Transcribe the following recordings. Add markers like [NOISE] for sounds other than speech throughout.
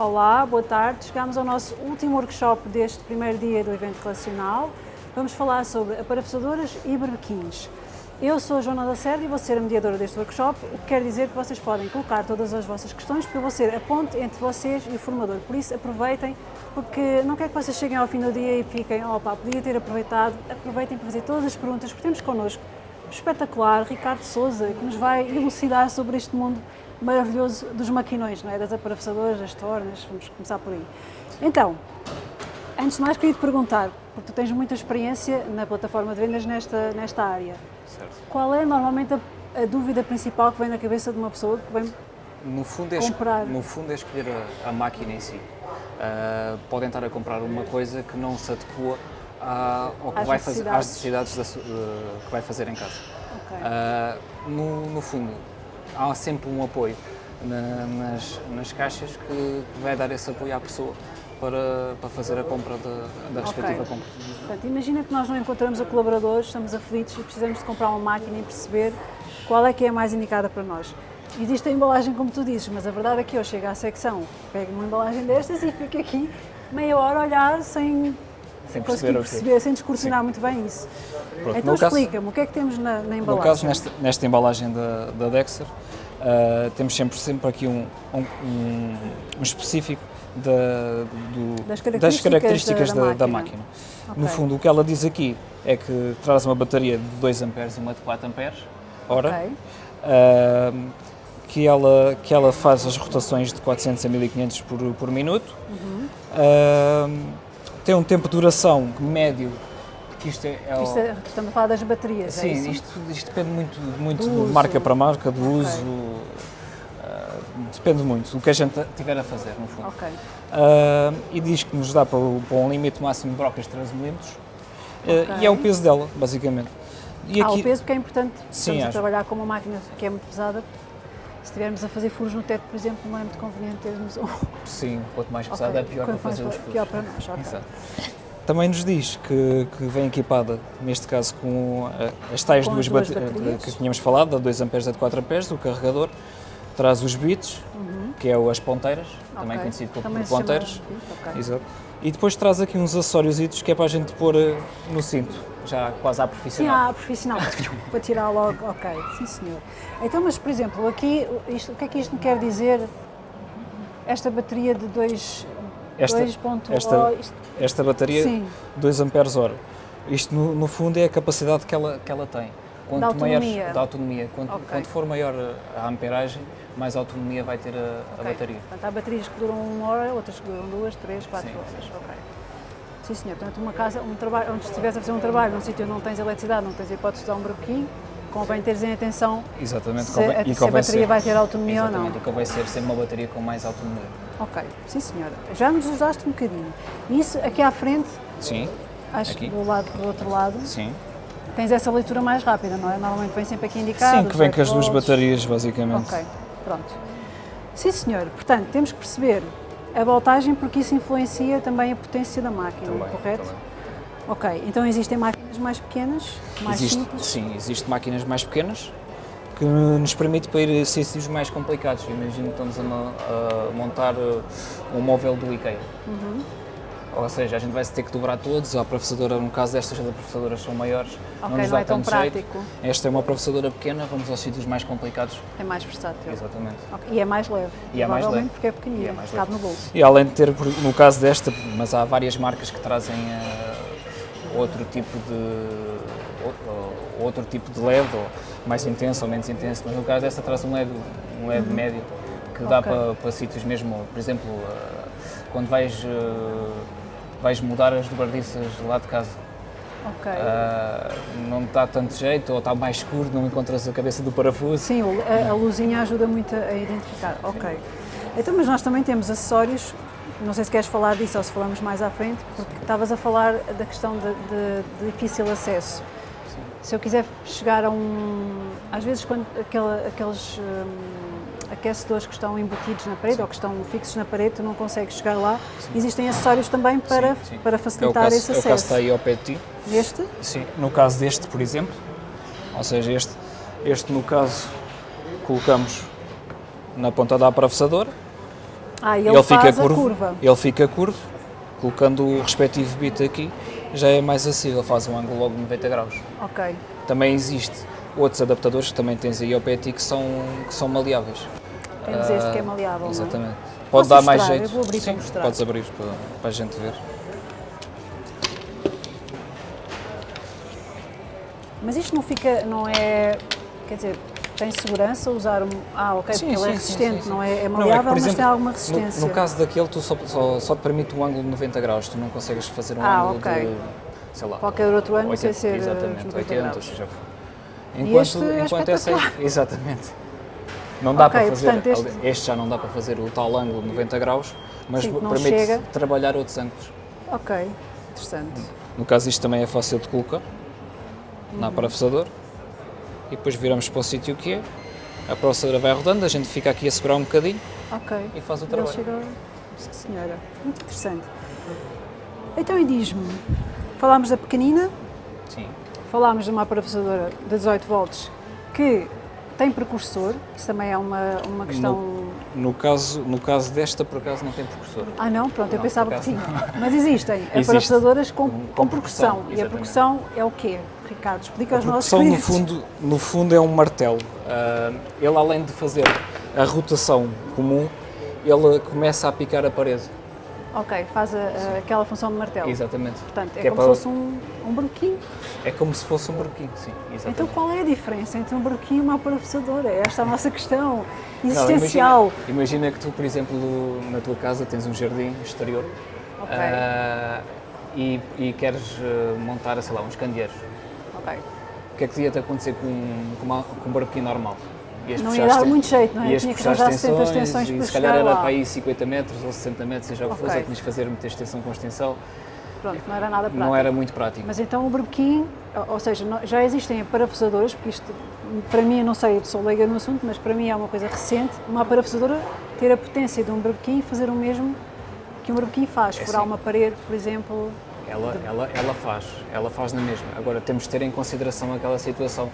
Olá, boa tarde. Chegamos ao nosso último workshop deste primeiro dia do evento relacional. Vamos falar sobre aparafusadoras e berbequins. Eu sou a Joana Lacerda e vou ser a mediadora deste workshop, o que quer dizer que vocês podem colocar todas as vossas questões para eu vou ser a ponte entre vocês e o formador. Por isso, aproveitem, porque não quero que vocês cheguem ao fim do dia e fiquem, opa, podia ter aproveitado. Aproveitem para fazer todas as perguntas, porque temos connosco espetacular Ricardo Souza, que nos vai elucidar sobre este mundo maravilhoso dos maquinões, não é? das aparafusadoras, das tornas, vamos começar por aí. Então, antes de mais queria te perguntar, porque tu tens muita experiência na plataforma de vendas nesta, nesta área, Certo. qual é normalmente a, a dúvida principal que vem na cabeça de uma pessoa que vem No fundo, é, Comprar. no fundo é escolher a, a máquina em si. Ah, podem estar a comprar uma coisa que não se adequa à, ao que Às vai fazer, às necessidades. necessidades da eh, que vai fazer em casa. Ok. Ah, no, no fundo, há sempre um apoio na- nas, nas caixas que, que vai dar esse apoio à pessoa para, para fazer a compra da, da respectiva compra. Portanto, imagina que nós não encontramos a colaboradores, estamos aflitos e precisamos de comprar uma máquina e perceber qual é que é a mais indicada para nós. Existe a embalagem, como tu dizes, mas a verdade é que eu chego à secção, pego uma embalagem destas e fico aqui meia hora a olhar sem, Sem conseguir perceber perceber, sem descortinar muito bem isso. Pronto, então explica-me, o que é que temos na, na embalagem? No caso, nesta, nesta embalagem da, da Dexter, ah, temos sempre, sempre aqui um, um, um- específico da- do- Das características características da- da da, da máquina. máquina. Ok. No fundo, o que ela diz aqui é que traz uma bateria de 2 amperes e uma de 4 amperes hora, Ok. ah, que, ela, que ela faz as rotações de 400 a 1500 por, por minuto, Uhum. Ah, tem um tempo de duração médio, que isto é, é o- Isto é- estamos a falar das baterias, é Sim, isso? isto, isto depende muito, muito Do de uso. marca para marca, do Ok. uso, ah, depende muito do que a gente tiver a fazer, no fundo. Ok. Ah, e diz que nos dá para, para um limite máximo de brocas de 13 mm, ah, e é o peso dela, basicamente. E Ah, o peso porque é importante. Sim, Estamos a acho. trabalhar com uma máquina que é muito pesada. Se estivermos a fazer furos no teto, por exemplo, não é muito conveniente termos um. Sim, quanto mais pesado é pior para Quanto mais fazer os furos. Pior para nós, ok. Exato. Também nos diz que, que vem equipada, neste caso, com as tais Com duas, as duas bate- baterias. que tínhamos falado, da 2 amperes e da 4 amperes, o carregador, traz os bits, que é as ponteiras, também Uhum. Ok. conhecido como Também ponteiras. bit, ok. Exato. E depois traz aqui uns acessórios que é para a gente pôr eh, no cinto, já quase à Sim, profissional. ah, profissional, [LAUGHS] para tirar logo, ok, sim senhor. Então, mas por exemplo, aqui, isto, o que é que isto me quer dizer? Esta bateria de 2 Esta- 2.0, esta- isto- Esta bateria, sim, 2 amperes hora. Isto no, no fundo é a capacidade que ela, que ela tem. Quanto Da autonomia. Maior, da autonomia. Quanto, Ok. quanto for maior a amperagem, mais autonomia vai ter a, a ok. bateria. Portanto, há baterias que duram uma hora, outras que duram duas, três, quatro Sim, horas, ok. Sim senhor, portanto uma casa, um trabalho, onde estiveres a fazer um trabalho num sítio onde não tens eletricidade, não tens hipótese de usar um broquinho, convém teres em atenção Exatamente. se, convém- a, e se a bateria ser- vai ter autonomia ou não. Exatamente, e convém ser sempre uma bateria com mais autonomia. Ok, sim senhora. Já nos ajudaste um bocadinho. Isso aqui à frente, Sim, acho Aqui. que do lado do outro lado, sim. tens essa leitura mais rápida, não é? Normalmente vem sempre aqui indicado. Sim, que vem com as 18 duas baterias, basicamente. Ok, pronto. Sim senhor, portanto, temos que perceber a voltagem porque isso influencia também a potência da máquina, Também, correto? também. Ok, então existem máquinas mais pequenas, mais Existe, simples. sim, existem máquinas mais pequenas que nos permite para ir a sítios mais complicados. Imagino que estamos a, a montar uh, um móvel do IKEA. Uhum. Ou seja, a gente vai ter que dobrar todos. A professadora, no caso destas, as professadoras são maiores, Ok, não nos não dá é tão tanto jeito. prático. Esta é uma professadora pequena, vamos aos sítios mais complicados. É mais versátil. Exatamente. Ok, E é mais leve. E é mais leve. porque é pequenina, é cabe no bolso. E além de ter, no caso desta, mas há várias marcas que trazem uh, outro tipo de ou- outro tipo de LED, ou mais intenso ou menos intenso, mas no caso desta traz um LED, um LED médio que dá Uhum. Ok. para, para sítios mesmo, por exemplo, uh, quando vais, uh, vais mudar as dobradiças lá de casa, Ok. uh, não dá tanto jeito, ou está mais escuro, não encontras a cabeça do parafuso. Sim, a, a luzinha ajuda muito a identificar. Ok. Então, mas nós também temos acessórios, não sei se queres falar disso ou se falamos mais à frente, porque estavas a falar da questão de, de- de difícil acesso. Se eu quiser chegar a um. Às vezes, quando aqueles hum, aquecedores que estão embutidos na parede ou que estão fixos na parede, tu não consegues chegar lá, existem acessórios também para, Sim, sim. para É facilitar caso, esse é o caso acesso. está aí ao pé de ti. Este? Sim, no caso deste, por exemplo, ou seja, este, este no caso colocamos na ponta da atravessadora Ah, e ele, fica curvo, curva. Ele fica curvo, colocando o respectivo bit aqui, já é mais acessível, faz um ângulo logo de 90 graus. Ok. Também existe outros adaptadores que também tens aí ao ti que são, que são maleáveis. Temos este que é maleável, não é? Exatamente. Pode Posso dar mais jeito. Eu vou abrir Sim, para. Podes abrir para, para a gente ver. Mas isto não fica, não é, quer dizer, tem segurança usar um... Ah, ok, Sim, porque ele é sim, sim, resistente, sim, sim. não é, é Não, maleável, que, mas tem alguma no- resistência. No, caso daquele, tu só, só, só te permite um ângulo de 90 graus, tu não consegues fazer um Ah, ângulo ok. de, sei lá, Qualquer outro ângulo sem 80, ser, eh, exatamente, 90 80, graus. seja Enquanto, este é enquanto essa espetacular. [LAUGHS] exatamente. Não dá Ok, para fazer, portanto, este- este... já não dá para fazer o tal ângulo de 90 graus, mas Sim, permite trabalhar outros ângulos. Ok, interessante. No caso isto também é fácil de colocar na Uhum. E depois viramos para o sítio que é, a parafusadora vai rodando, a gente fica aqui a segurar um bocadinho Ok. e faz o trabalho. chegou... Senhora. Muito interessante. Então, e diz-me, falámos da pequenina, Sim. falámos de uma parafusadora de 18 volts que tem precursor, isso também é uma, uma questão... No caso, no caso desta, por acaso, não tem precursor. Ah não, pronto, eu Não, pensava por que tinha. Mas existem Existe. parafusadoras com, Com- com, percussão. E a percussão é o quê? Ricardo, explica aos nossos percussão, no clientes. fundo, no fundo, é um martelo. Ah, ele, além de fazer a rotação comum, ele começa a picar a parede. Ok, faz a- a- aquela função de martelo. Exatamente. Portanto, é Que como para- se fosse um, um broquinho. É como se fosse um broquinho, sim. Exatamente. Então qual é a diferença entre um broquinho e uma parafusadora? É esta a nossa questão Não, existencial. imagina, imagina que tu, por exemplo, na tua casa tens um jardim exterior ah, e, e queres ah, montar, sei lá, uns candeeiros. Ok. O que é que ia-te acontecer com, com, uma, com um barquinho normal? Ias Não ia dar muito jeito, não é? Ias Tinha que puxar as arranjar 70 extensões extensões e para se calhar era lá. para aí 50 metros ou 60 metros, seja o que fosse, que tinhas de fazer muita extensão com extensão. Pronto, não era nada prático. Não era muito prático. Mas então o brebequim, ou- ou seja, já existem parafusadoras, porque isto, para mim, eu não sei, sou leiga no assunto, mas para mim é uma coisa recente, uma parafusadora ter a potência de um brebequim e fazer o mesmo que um brebequim faz, É furar assim. uma parede, por exemplo. Ela, ela, ela faz, ela faz na mesma. Agora temos de ter em consideração aquela situação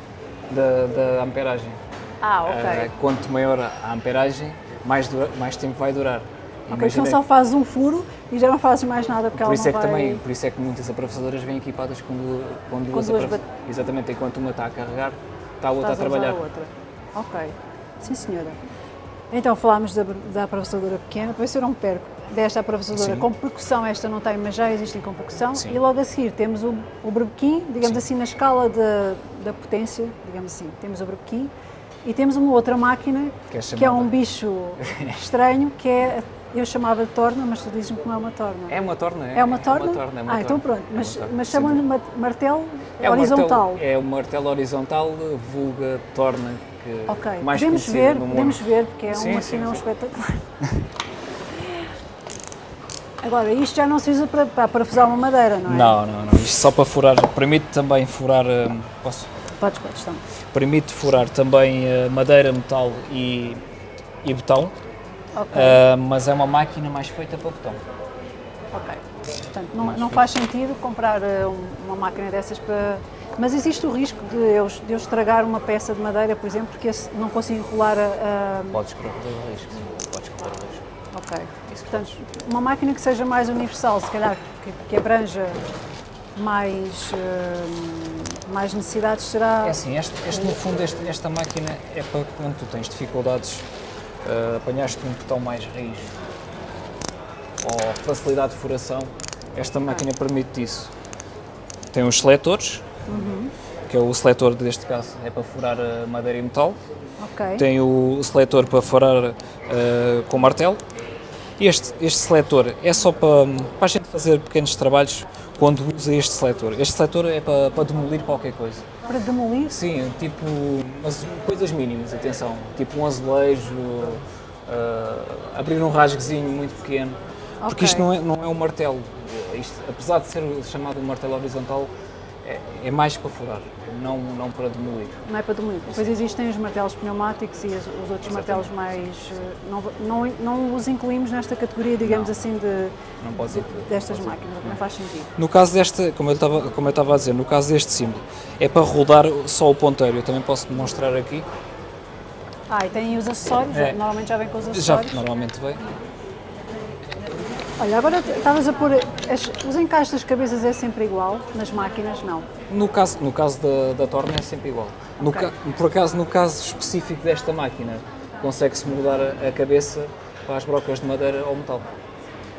da, da amperagem. Ah, ok. Ah, quanto maior a amperagem, mais, dura- mais tempo vai durar. ok, Imagina- então só fazes um furo e já não fazes mais nada porque por ela isso não é que vai... também, por isso é que muitas aproveitadoras vêm equipadas com, com duas, duas aprof- bat- Exatamente, enquanto uma está a carregar, está a outra a Estás trabalhar. usar a outra. Ok. Sim, senhora. Então falámos da, da aproveitadora pequena, para se eu não me perco. Desta aproveitadora Sim. com percussão, esta não tem, mas já existem com percussão. Sim. E logo a seguir temos o, o brebequim, digamos Sim. assim, na escala de- da potência, digamos assim. Temos o brebequim e temos uma outra máquina Que é que é chamada- um bicho [LAUGHS] estranho, que é, eu chamava de torna, mas tu dizes-me que não é uma torna. É uma torna, é? É uma torna? É uma torna, é uma ah, então pronto. É Mas, torna, mas chamam-lhe martelo É um horizontal. Martelo, é um martelo horizontal, vulga torna, que Ok, mais podemos ver, podemos ver, porque é Sim, uma sim. espetacular. [LAUGHS] Agora, isto já não se usa para, para parafusar uma madeira, não é? Não, não, não. Isto só para furar, permite também furar, hum, posso? Podes, podes, então. Permite furar também eh, madeira, metal e, e betão, Ok, ah, mas é uma máquina mais feita para betão. ok. Portanto, não, não faz sentido comprar uma máquina dessas para... Mas existe o risco de eu, de eu estragar uma peça de madeira, por exemplo, porque não consigo enrolar a... a- Podes correr o risco, sim. Podes correr o risco. Ok. Isso Portanto, uma máquina que seja mais universal, se calhar, que, que abranja mais, eh, mais necessidades, será... É assim, este, este, no fundo, este- esta máquina é para quando tu tens dificuldades, ah, apanhaste um botão mais raiz ou facilidade de furação, esta máquina permite isso. Tem os seletores, que é o seletor deste caso é para furar a madeira e metal, Ok. tem o seletor para furar ah, com martelo. Este, este seletor é só para, para a gente fazer pequenos trabalhos quando usa este seletor. Este seletor é para, para demolir qualquer coisa. Para demolir? Sim, tipo, mas coisas mínimas, atenção, tipo um azulejo, ah, abrir um rasguezinho muito pequeno, porque Ok. isto não é, não é um martelo, isto, apesar de ser chamado um martelo horizontal, é, é mais para furar, não, não para demolir. Não é para demolir. Depois existem os martelos pneumáticos e os, os outros martelos mais. eh, Não, não, não os incluímos nesta categoria, digamos Não. assim, de, Não destas máquinas, não faz sentido. No caso desta, como eu estava, como eu estava a dizer, no caso deste símbolo, é para rodar só o ponteiro, eu também posso demonstrar aqui, Ah, e tem os acessórios, É. normalmente já vem com os já acessórios. normalmente vem, Olha, agora estavas a pôr. as- os encaixes das cabeças é sempre igual, nas máquinas não. No caso, no caso da, da torna é sempre igual. No Ok. ca- por acaso, no caso específico desta máquina, consegue-se mudar a, a cabeça para as brocas de madeira ou metal.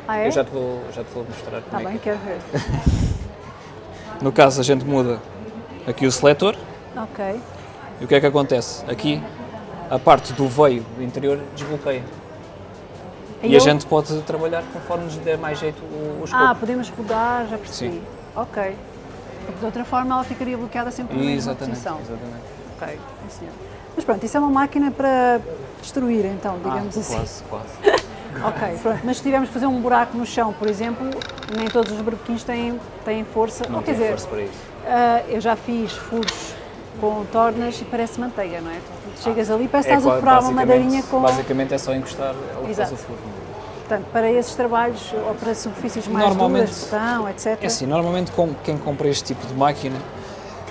Ah, é? Eu já te vou, já te vou mostrar Está é bem, que quero ver. é. [LAUGHS] No caso, a gente muda aqui o seletor Ok. e o que é que acontece? Aqui, a parte do veio interior desbloqueia. E, a eu- gente pode trabalhar conforme nos der mais jeito o, o escopo. Ah, podemos rodar, já percebi. Sim. Ok. Porque de outra forma ela ficaria bloqueada sempre na mesma exatamente, posição. exatamente. Ok, sim senhor. Mas pronto, isso é uma máquina para destruir então, digamos ah, assim. Quase, quase. [LAUGHS] Ok, pronto. Mas se tivermos que fazer um buraco no chão, por exemplo, nem todos os berbequins têm, têm força. Não Ou quer tem dizer, força para isso. ah, eu já fiz furos com tornas e parece manteiga, não é? Tu chegas ali e parece que É estás a furar uma madeirinha com. Basicamente é só encostar, ela Exato. faz o furo. Portanto, para esses trabalhos ou para superfícies mais duras, botão, etc. É assim, normalmente com quem compra este tipo de máquina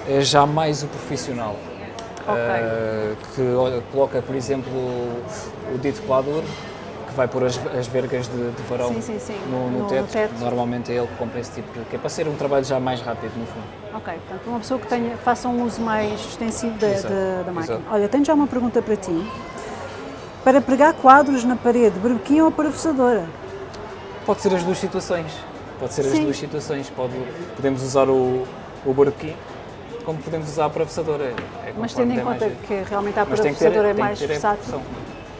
é já mais o profissional. Ok. Eh, que olha, coloca, por exemplo, o, dito pelador, que vai pôr as, as vergas de, de varão Sim, sim, sim. No, no No- no teto. teto. Normalmente é ele que compra esse tipo de. que é para ser um trabalho já mais rápido, no fundo. Ok, portanto, uma pessoa que tenha, faça um uso mais extensivo da, da- da máquina. exato. Olha, tenho já uma pergunta para ti. Para pregar quadros na parede, berbequim ou parafusadora? Pode ser as duas situações. Pode ser as duas situações. Pode, podemos usar o, o barbequim como podemos usar a professadora. É Mas conforme tendo em conta que realmente a Mas parafusadora é mais versátil.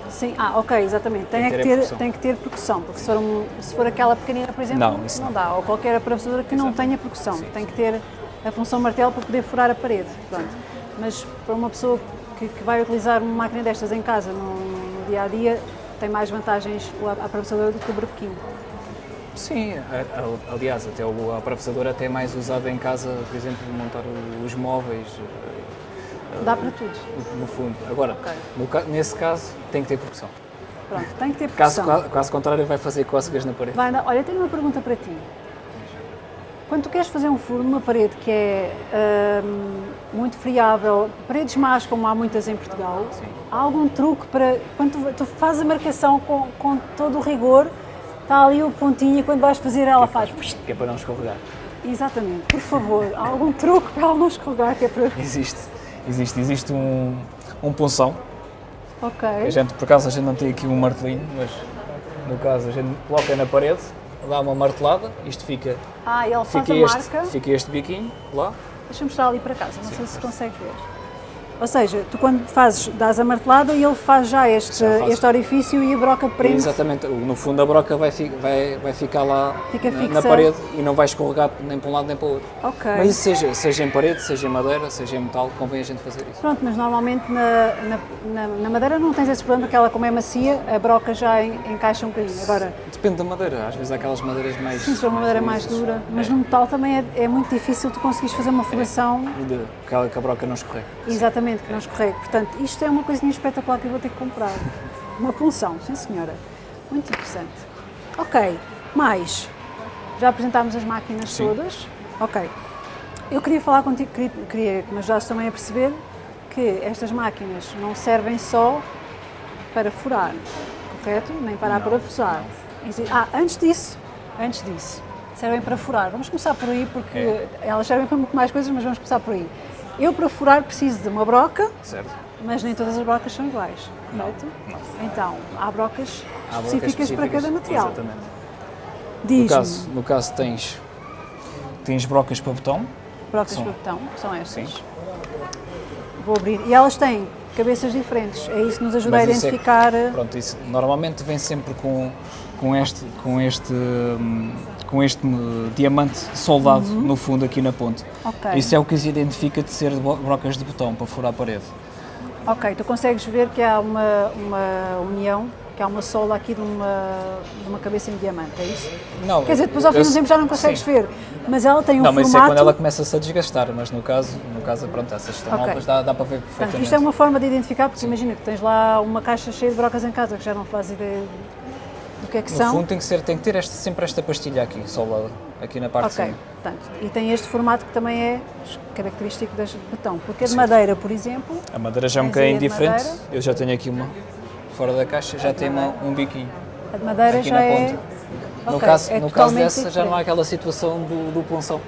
Sim, ah, ok, exatamente. Tem, Tem que ter tem que ter percussão, porque se for, um- se for aquela pequenina, por exemplo, Não, isso não não. dá. Ou qualquer parafusadora que não Exato. tenha percussão. Sim, tem que ter a função martelo para poder furar a parede. Pronto. Mas para uma pessoa que, que vai utilizar uma máquina destas em casa, no, no dia a dia, tem mais vantagens a, a parafusadora do que o berbequim. Sim, aliás, até o- a professadora até é mais usada em casa, por exemplo, montar os móveis, eh, Dá para tudo. no- fundo. Agora, Ok. no nesse caso, tem que ter percussão. Pronto, tem que ter Caso, percussão. caso contrário, vai fazer cócegas na parede. Vai, olha, tenho uma pergunta para ti. Quando tu queres fazer um furo numa parede que é hum, muito friável, paredes más como há muitas em Portugal, Sim. há algum truque para, quando tu, tu fazes a marcação com, com todo o rigor, está ali o pontinho e quando vais fazer ela faz... Que é para não escorregar. Exatamente, por favor, há algum truque para ela não escorregar que é para... Existe, existe, existe um, um punção. Ok, A gente, por acaso, a gente não tem aqui um martelinho, mas no caso a gente coloca na parede, dá uma martelada, isto fica, ah, ele faz fica, a este, marca, fica este biquinho lá. deixa-me mostrar ali para casa, não sei se consegue ver. Ou seja, tu quando fazes, dás a martelada e ele faz já este, Já este orifício e a broca prende Exatamente, no fundo a broca vai, vai, vai ficar lá Fica na, na parede e não vai escorregar nem para um lado nem para o outro. Ok. Mas isso seja, seja em parede, seja em madeira, seja em metal, convém a gente fazer isso. Pronto, mas normalmente na, na, na- madeira não tens esse problema, porque ela como é macia, a broca já en- encaixa um bocadinho. Agora, Depende da madeira, às vezes há aquelas madeiras mais. se for uma madeira mais lisas. dura, mas É. no metal também é, é muito difícil tu conseguires fazer uma furação Aquela que a broca não escorrega. exatamente, que não escorregue. Portanto, isto é uma coisinha espetacular que eu vou ter que comprar. Uma punção, sim senhora. Muito interessante. Ok, mais. Já apresentámos as máquinas Sim. todas. Ok. Eu queria falar contigo, queria, queria que me ajudasses também a perceber que estas máquinas não servem só para furar, correto? Nem para Não, parafusar. Ah, antes disso, antes disso, servem para furar. Vamos começar por aí, porque É. elas servem para muito mais coisas, mas vamos começar por aí. Eu, para furar, preciso de uma broca, Certo? mas nem todas as brocas são iguais, correto? Então, há brocas Há brocas específicas, para cada material. Exatamente. No caso, no caso tens, tens brocas para botão, brocas são- para botão, são estas. Sim. Vou abrir. E elas têm cabeças diferentes, é isso que nos ajuda a Mas isso é- identificar. eh, Pronto, isso normalmente vem sempre com, com este, com este, hum, com este diamante soldado no fundo aqui na ponte. Uhum. Ok. Isso é o que as identifica de ser brocas de botão para furar a parede. Ok, tu consegues ver que há uma, uma união, que há uma sola aqui de uma, de uma cabeça em diamante, é isso? Não, Quer dizer, depois ao fim do tempo já não consegues sim. ver, mas ela tem um Não, mas isso é formato... quando ela começa-se a desgastar, mas no caso, no caso pronto, essas estão Ok. novas, dá, dá para ver Portanto, perfeitamente. isto é uma forma de identificar, porque imagina que tens lá uma caixa cheia de brocas em casa, que já não fazes ideia do que é que No são. fundo tem que, ser, tem que ter este- sempre esta pastilha aqui, solada, aqui na parte Ok, de cima. portanto, e tem este formato que também é característico das de betão, porque a de Sim. madeira, por exemplo, A madeira já é um bocadinho de diferente, madeira? eu já tenho aqui uma fora da caixa, já tem uma, um biquinho. a de madeira Aqui já na é ponta. No Ok, caso, é no caso dessa já não há diferente. aquela situação do, do punção.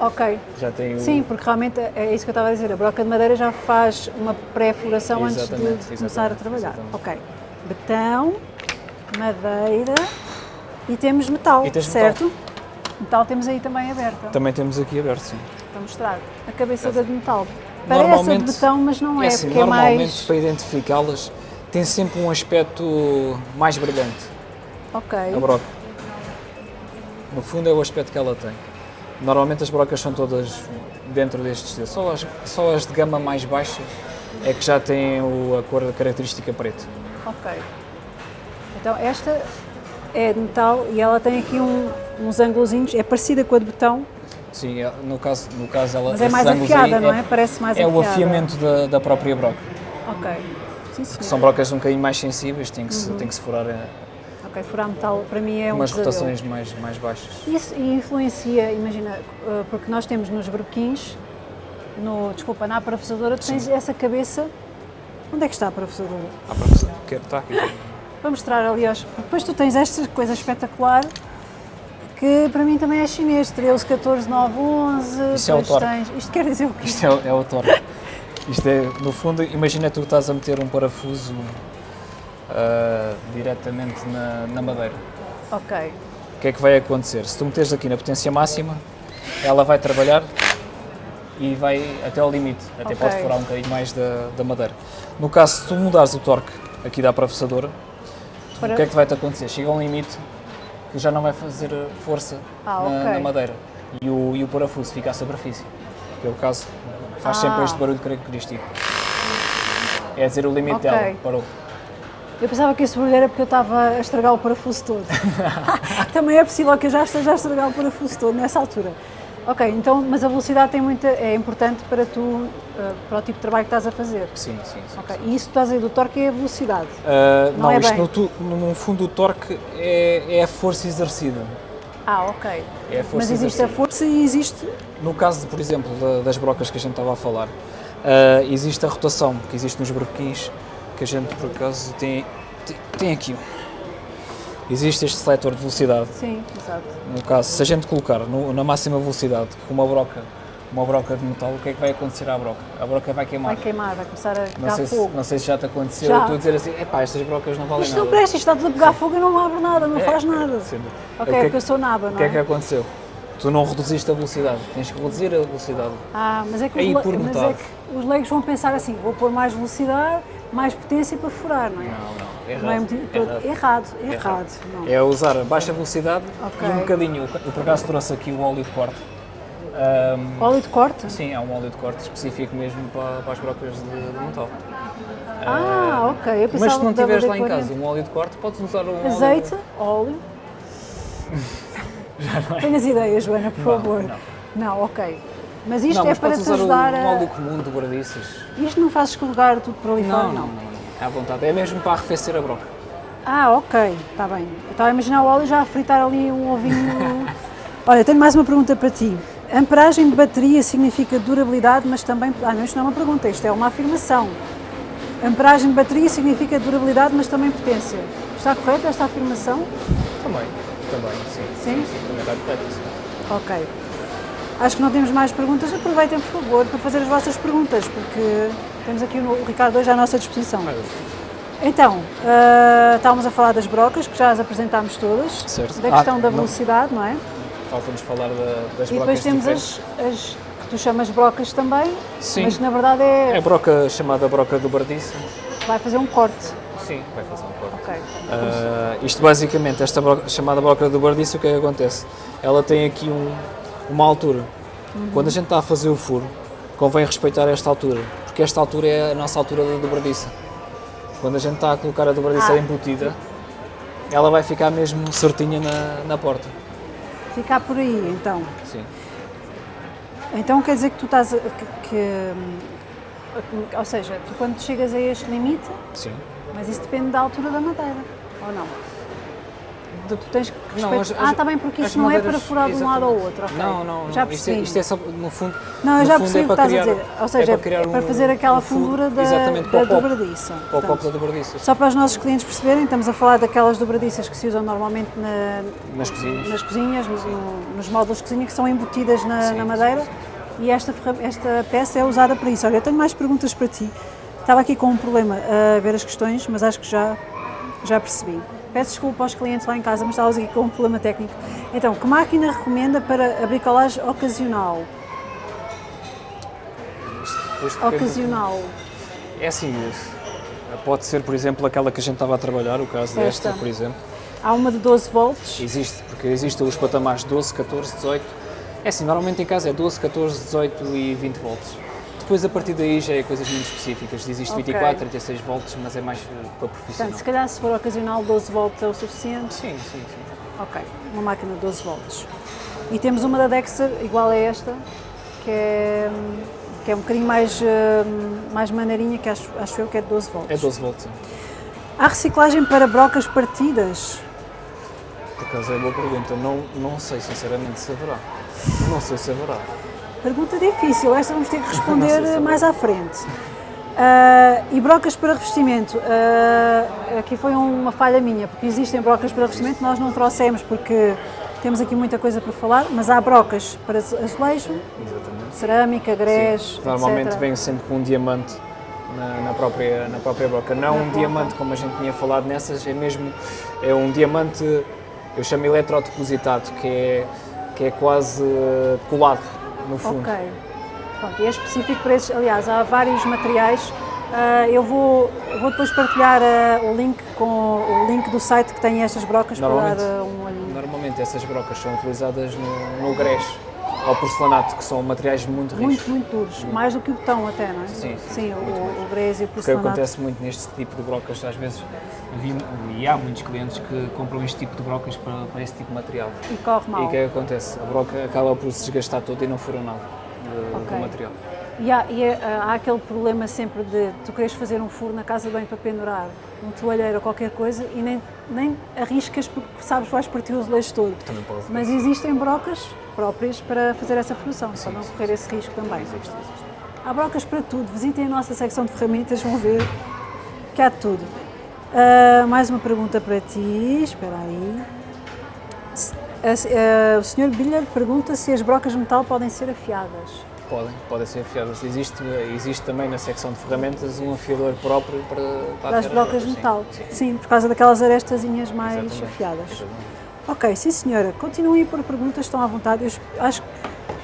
Ok. Já tem o... Sim, porque realmente é isso que eu estava a dizer. A broca de madeira já faz uma pré-floração antes de começar a trabalhar. exatamente. Ok. Betão, madeira e temos metal, E certo? Metal. temos aí também aberta Também temos aqui aberto, sim. para mostrar. A cabeçada de metal. Parece a de Normalmente- betão, mas não é, assim, porque é normalmente mais. para identificá-las tem sempre um aspecto mais brilhante, Ok. a broca. No fundo é o aspecto que ela tem. Normalmente as brocas são todas dentro deste estilo. Só as, só as de gama mais baixa é que já têm o- a cor característica preta. Ok. Então esta é de metal e ela tem aqui um- uns ângulozinhos, é parecida com a de betão, Sim, é- no caso, no caso ela mas é mais afiada, não é? Parece mais É afiada. o afiamento da, da própria broca. Ok. Sim, senhor. São brocas um bocadinho mais sensíveis, tem que, se, Uhum. tem que se furar a Ok, furar metal para mim é um umas pesadelo. rotações mais, mais baixas. Isso e influencia, imagina, eh, porque nós temos nos berbequins, no, desculpa, na parafusadora, tu tens essa cabeça. Onde é que está a parafusadora? Ah, professor, quero estar aqui. Para mostrar, aliás, depois tu tens esta coisa espetacular que para mim também é chinês, 13, 14, 9, 11. Isso é o torque. tens, Isto quer dizer o quê? Isto é, o- é o torque. Isto é, no fundo, imagina tu estás a meter um parafuso ah, diretamente na, na madeira. Ok, O que é que vai acontecer? Se tu meteres aqui na potência máxima, ela vai trabalhar e vai até ao limite. Até Ok. pode furar um bocadinho mais da, da madeira. No caso, se tu mudares o torque aqui da parafusadora, Para- o que é que vai-te acontecer? Chega a um limite que já não vai fazer força Ah, na, ok. na madeira e o, e o parafuso fica à superfície. Que é o caso, faz Ah. sempre este barulho característico. É dizer o limite Ok. dela, parou. eu pensava que esse barulho era porque eu estava a estragar o parafuso todo. [LAUGHS] [LAUGHS] também é possível que eu já esteja a estragar o parafuso todo nessa altura. Ok, então, mas a velocidade tem muita, é importante para tu, eh, para o tipo de trabalho que estás a fazer. Sim, sim, sim. Ok, e isso que estás a dizer do torque é a velocidade. Ah, Não não, é isto bem. no, no fundo o torque é, é a força exercida. Ah, ok. É a força Mas existe a exercida. força e existe. No caso, por exemplo, da- das brocas que a gente estava a falar, ah, existe a rotação que existe nos broquins, que a gente por acaso tem, tem, tem aqui. um. Existe este seletor de velocidade. Sim, exato. No caso, se a gente colocar no- na máxima velocidade com uma broca, uma broca de metal, o que é que vai acontecer à broca? A broca vai queimar. Vai queimar, vai começar a não, pegar sei se, fogo. não sei se já te aconteceu, Já. tu dizer assim, epá, estas brocas não valem Isto nada. não presta, isto está tudo a pegar fogo e não abre nada, não É, faz nada. sim. Ok, O que é porque que- eu sou naba, O não que é que é? aconteceu? Tu não reduziste a velocidade, tens que reduzir a velocidade. Ah, mas é que, os, Aí, por mas é que os leigos vão pensar assim, vou pôr mais velocidade, mais potência para furar, não é? Não, não, errado. Não é errado. errado, errado, não. É usar a baixa velocidade Ok. e um bocadinho. Eu por acaso trouxe aqui o óleo de corte. Ahm, Óleo de corte? sim, é um óleo de corte específico mesmo para, para as brocas de, de metal. Ah, ok. Eu pensava Mas se não tiveres lá em casa um óleo de corte, podes usar um Azeite, óleo. [LAUGHS] óleo. Tenhas ideias, Joana, por Não, favor. não. ok. Mas isto Não, é mas para te ajudar um a. óleo comum de dobradiças. Isto não faz escorregar tudo para ali fora, Não, não, não. É à vontade. É mesmo para arrefecer a broca. Ah, ok, está bem. Eu estava a imaginar o óleo já a fritar ali um ovinho. [LAUGHS] Olha, tenho mais uma pergunta para ti. Amperagem de bateria significa durabilidade, mas também. Ah, não, isto não é uma pergunta, isto é uma afirmação. Amperagem de bateria significa durabilidade, mas também potência. Está correta esta afirmação? Também. Também, sim. Sim? Também está correto. sim. Ok. Acho que não temos mais perguntas. Aproveitem, por favor, para fazer as vossas perguntas, porque temos aqui o Ricardo hoje à nossa disposição. Então, ah, estávamos a falar das brocas, que já as apresentámos todas, Certo. da Ah, questão da não. velocidade, não é? Falta-nos falar da- das E depois brocas temos diferentes. as, as que tu chamas brocas também, Sim. mas na verdade é, É a broca chamada broca do bardiça. vai fazer um corte. Sim, vai fazer um corte. Ok. Ah, isto basicamente, esta broca, chamada broca do bardiço, o que é que acontece? Ela tem aqui um- uma altura. Quando a gente está a fazer o furo, convém respeitar esta altura, porque esta altura é a nossa altura da dobradiça. Quando a gente está a colocar a dobradiça Ah. embutida, ela vai ficar mesmo certinha na, na porta. Ficar por aí, então. Sim. Então quer dizer que tu estás a, que, que, ou seja, tu quando chegas a este limite, Sim. mas isso depende da altura da madeira, ou não? Tu tens que Não, as- Ah, está bem, porque isto não é para madeiras- furar de um lado ao exatamente. outro. ok. Não, não, não. Já isto, é, percebi. isto é só, no fundo. Não, eu já fundo percebi é o que para estás a criar- dizer. Ou seja, é, criar é para um- fazer aquela um fundura da, exatamente, da para dobradiça. Para o copo da dobradiça. Só para os nossos clientes perceberem, estamos a falar daquelas dobradiças que se usam normalmente na- Nas cozinhas. nas cozinhas, no- no- nos módulos de cozinha, que são embutidas na, Sim, na sim, madeira e esta, esta peça é usada para isso. Olha, eu tenho mais perguntas para ti. Estava aqui com um problema a ver as questões, mas acho que já, já percebi. Peço desculpa aos clientes lá em casa, mas estávamos aqui com um problema técnico. Então, que máquina recomenda para a bricolagem ocasional? Ocasional. É assim, pode ser, por exemplo, aquela que a gente estava a trabalhar, o caso desta, Esta. por exemplo. Há uma de 12 volts. Existe, porque existem os patamares 12, 14, 18. É assim, normalmente em casa é 12, 14, 18 e 20 volts. Depois, a partir daí, já é coisas muito específicas. Existe Ok. 24, 36 volts, mas é mais eh, para profissional. Portanto, se calhar se for ocasional, 12 volts é o suficiente. Sim, sim, sim. Ok, uma máquina de 12 volts. E temos uma da Dexter, igual a esta, que é, que é um bocadinho mais, hum, mais maneirinha, que acho, acho eu que é de 12 volts. É 12 volts. sim. Há reciclagem para brocas partidas? Por acaso é boa pergunta. Não, não sei, sinceramente, se haverá. Não sei se haverá. Pergunta difícil, esta vamos ter que responder mais à frente. Ah, e brocas para revestimento? Ah, aqui foi uma falha minha, porque existem brocas para revestimento, nós não trouxemos porque temos aqui muita coisa para falar, mas há brocas para azulejo, Exatamente. cerâmica, grés, Normalmente etc. vem sempre com um diamante na, na própria, na própria broca. Não Na um broca. diamante como a gente tinha falado nessas, é mesmo é um diamante, eu chamo eletrodepositado, que é, que é quase eh, colado no fundo. Ok. Pronto, e é específico para esses. Aliás, há vários materiais. Ah, eu vou, vou depois partilhar ah, o link com o link do site que tem estas brocas para dar ah, um olhinho. Normalmente essas brocas são utilizadas no, no grés ao porcelanato, que são materiais muito ricos. Muito, muito duros. Mais do que o betão até, não é? Sim, sim, o, muito o grés e o Porque porcelanato. acontece muito neste tipo de brocas, às vezes, vi- e há muitos clientes que compram este tipo de brocas para, para esse tipo de material. E corre mal. E o que é que acontece? A broca acaba por se desgastar toda e não fura nada do, Ok. do material. E, há, e é, há aquele problema sempre de tu queres fazer um furo na casa de banho para pendurar um toalheiro ou qualquer coisa e nem, nem arriscas porque sabes vais partir o azulejo todo. Mas existem brocas próprias para fazer essa função, para não correr esse risco também. Há brocas para tudo. Visitem a nossa secção de ferramentas, vão ver que há de tudo. Ah, mais uma pergunta para ti, espera aí. A- a- o Sr. Biller pergunta se as brocas de metal podem ser afiadas. Podem, podem ser afiadas. Existe, existe também na secção de ferramentas um afiador próprio para, para Para as brocas de metal. Sim, Sim, por causa daquelas arestazinhas mais exatamente. afiadas. Exatamente. Ok, sim senhora. Continuem a pôr perguntas, estão à vontade. Eu acho que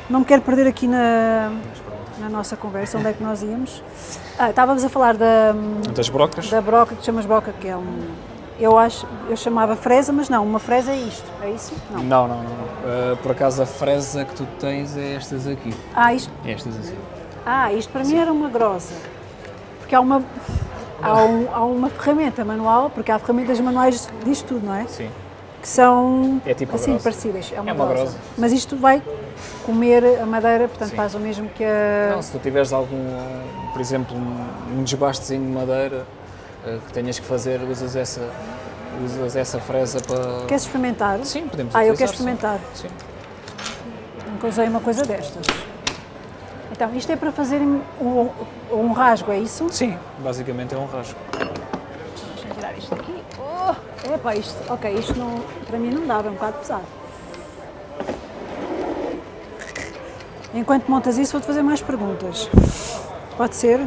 não me quero perder aqui na, na nossa conversa, onde é que nós íamos. Ah, estávamos a falar da, Das brocas? da broca, que chamas broca, que é um... Eu acho, eu chamava fresa, mas não, uma fresa é isto, é isso? Não. Não, não, não. Ah, por acaso a fresa que tu tens é estas aqui. Ah, isto, Estas assim. ah, isto para mim era uma grossa. Porque há uma, há, um- há uma ferramenta manual, porque há ferramentas manuais disto tudo, não é? Sim. que são É tipo assim grosa. parecidas. É uma, É uma grosa. grosa. Mas isto vai comer a madeira, portanto Sim. faz o mesmo que a. Não, se tu tiveres algum, por exemplo, um, desbastezinho de madeira ah, que tenhas que fazer, usas essa, usas essa fresa para... Queres experimentar? Sim, podemos Ah, eu utilizar, quero experimentar. Sim. Nunca usei uma coisa destas. Então, isto é para fazer um, um rasgo, é isso? Sim, basicamente é um rasgo. Deixa-me tirar isto aqui. Oh, epá, isto, ok, isto não, para mim não dava, é um bocado pesado. Enquanto montas isso, vou-te fazer mais perguntas. Pode ser?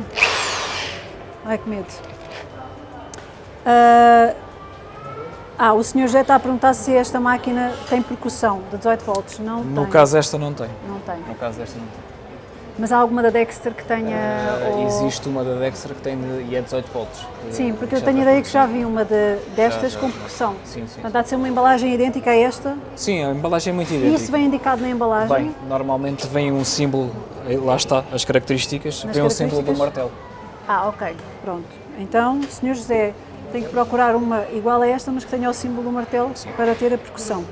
Ai, que medo. Ah, ah, o senhor já está a perguntar se esta máquina tem percussão de 18 volts. Não No tem. caso esta não tem. Não tem. No caso desta não tem. Mas há alguma da Dexter que tenha. Ah, ou- Existe uma da Dexter que tem de, e é 18 volts. Sim, porque eu tenho ideia que já vi uma de, destas Já, já, com percussão. Sim, sim. Portanto, há de ser uma embalagem idêntica a esta. Sim, a embalagem é muito E idêntica. isso vem indicado na embalagem. Bem, normalmente vem um símbolo, eh, lá está, as características, Nas vem um símbolo do características? martelo. Ah, ok, pronto. Então, Sr. José, tem que procurar uma igual a esta, mas que tenha o símbolo do martelo para ter a percussão.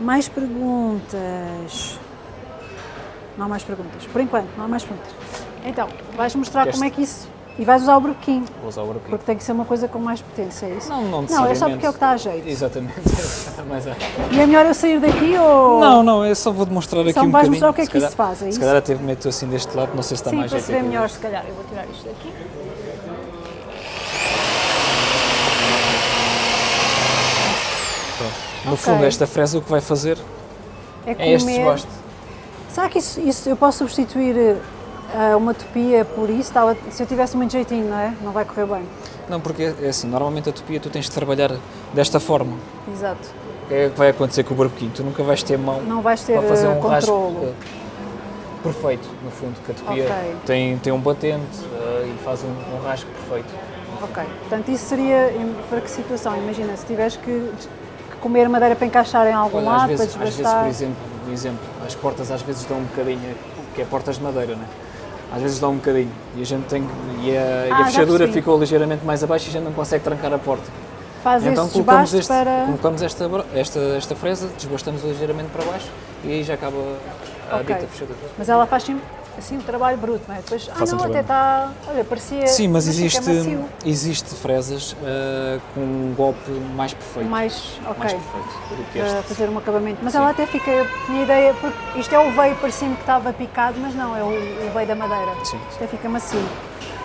Mais perguntas? Não há mais perguntas. Por enquanto, não há mais perguntas. Então, vais mostrar Queres- como é que isso E vais usar o brequim, Vou usar o buraquinho. porque tem que ser uma coisa com mais potência, é isso? Não, não Não, é só porque é o que está a jeito. Exatamente. [LAUGHS] Mas é. E é melhor eu sair daqui ou... Não, não, eu só vou demonstrar aqui Só um me vais bocadinho. mostrar o que é Se que isso calhar- faz, é Se isso? calhar até meto assim deste lado, não sei se está Sim, mais para jeito se ver aqui. melhor, se calhar. Eu vou tirar isto daqui. Pronto. No Ok. fundo, esta fresa o que vai fazer É é este desgosto. Será que isso, isso eu posso substituir eh, uma topia por isso? Estava- se eu tivesse muito jeitinho, não é? Não vai correr bem. Não, porque é assim, normalmente a topia tu tens de trabalhar desta forma. Exato. O que é vai acontecer com o barbequinho? Tu nunca vais ter mão Não vais ter para fazer eh, um rasgo controlo. eh, perfeito, no fundo, que a topia Ok. tem, tem um batente eh, e faz um, um rasgo perfeito. Ok. Portanto, isso seria para que situação? Imagina, se tiveres que comer madeira para encaixar em algum Olha, lado, vezes, para às vezes, por exemplo, por exemplo, as portas às vezes dão um bocadinho, que é portas de madeira, né? Às vezes dão um bocadinho e a gente tem e a, e Ah, a já fechadura ficou ligeiramente mais abaixo e a gente não consegue trancar a porta. Faz então colocamos, este, para... colocamos esta, esta, esta fresa, desbastamos ligeiramente para baixo e aí já acaba a Ok. dita fechadura. Mas ela faz sempre assim o trabalho bruto, não é? Depois, ah Faz um não, até trabalho. está... Olha, parecia... Sim, mas existe, existe fresas ah, com um golpe mais perfeito. Mais, ok. mais perfeito do que para este. fazer um acabamento. Mas Sim. ela até fica, eu tinha ideia, porque isto é o veio, parecia-me que estava picado, mas não, é o, o veio da madeira. Sim. Isto até fica macio.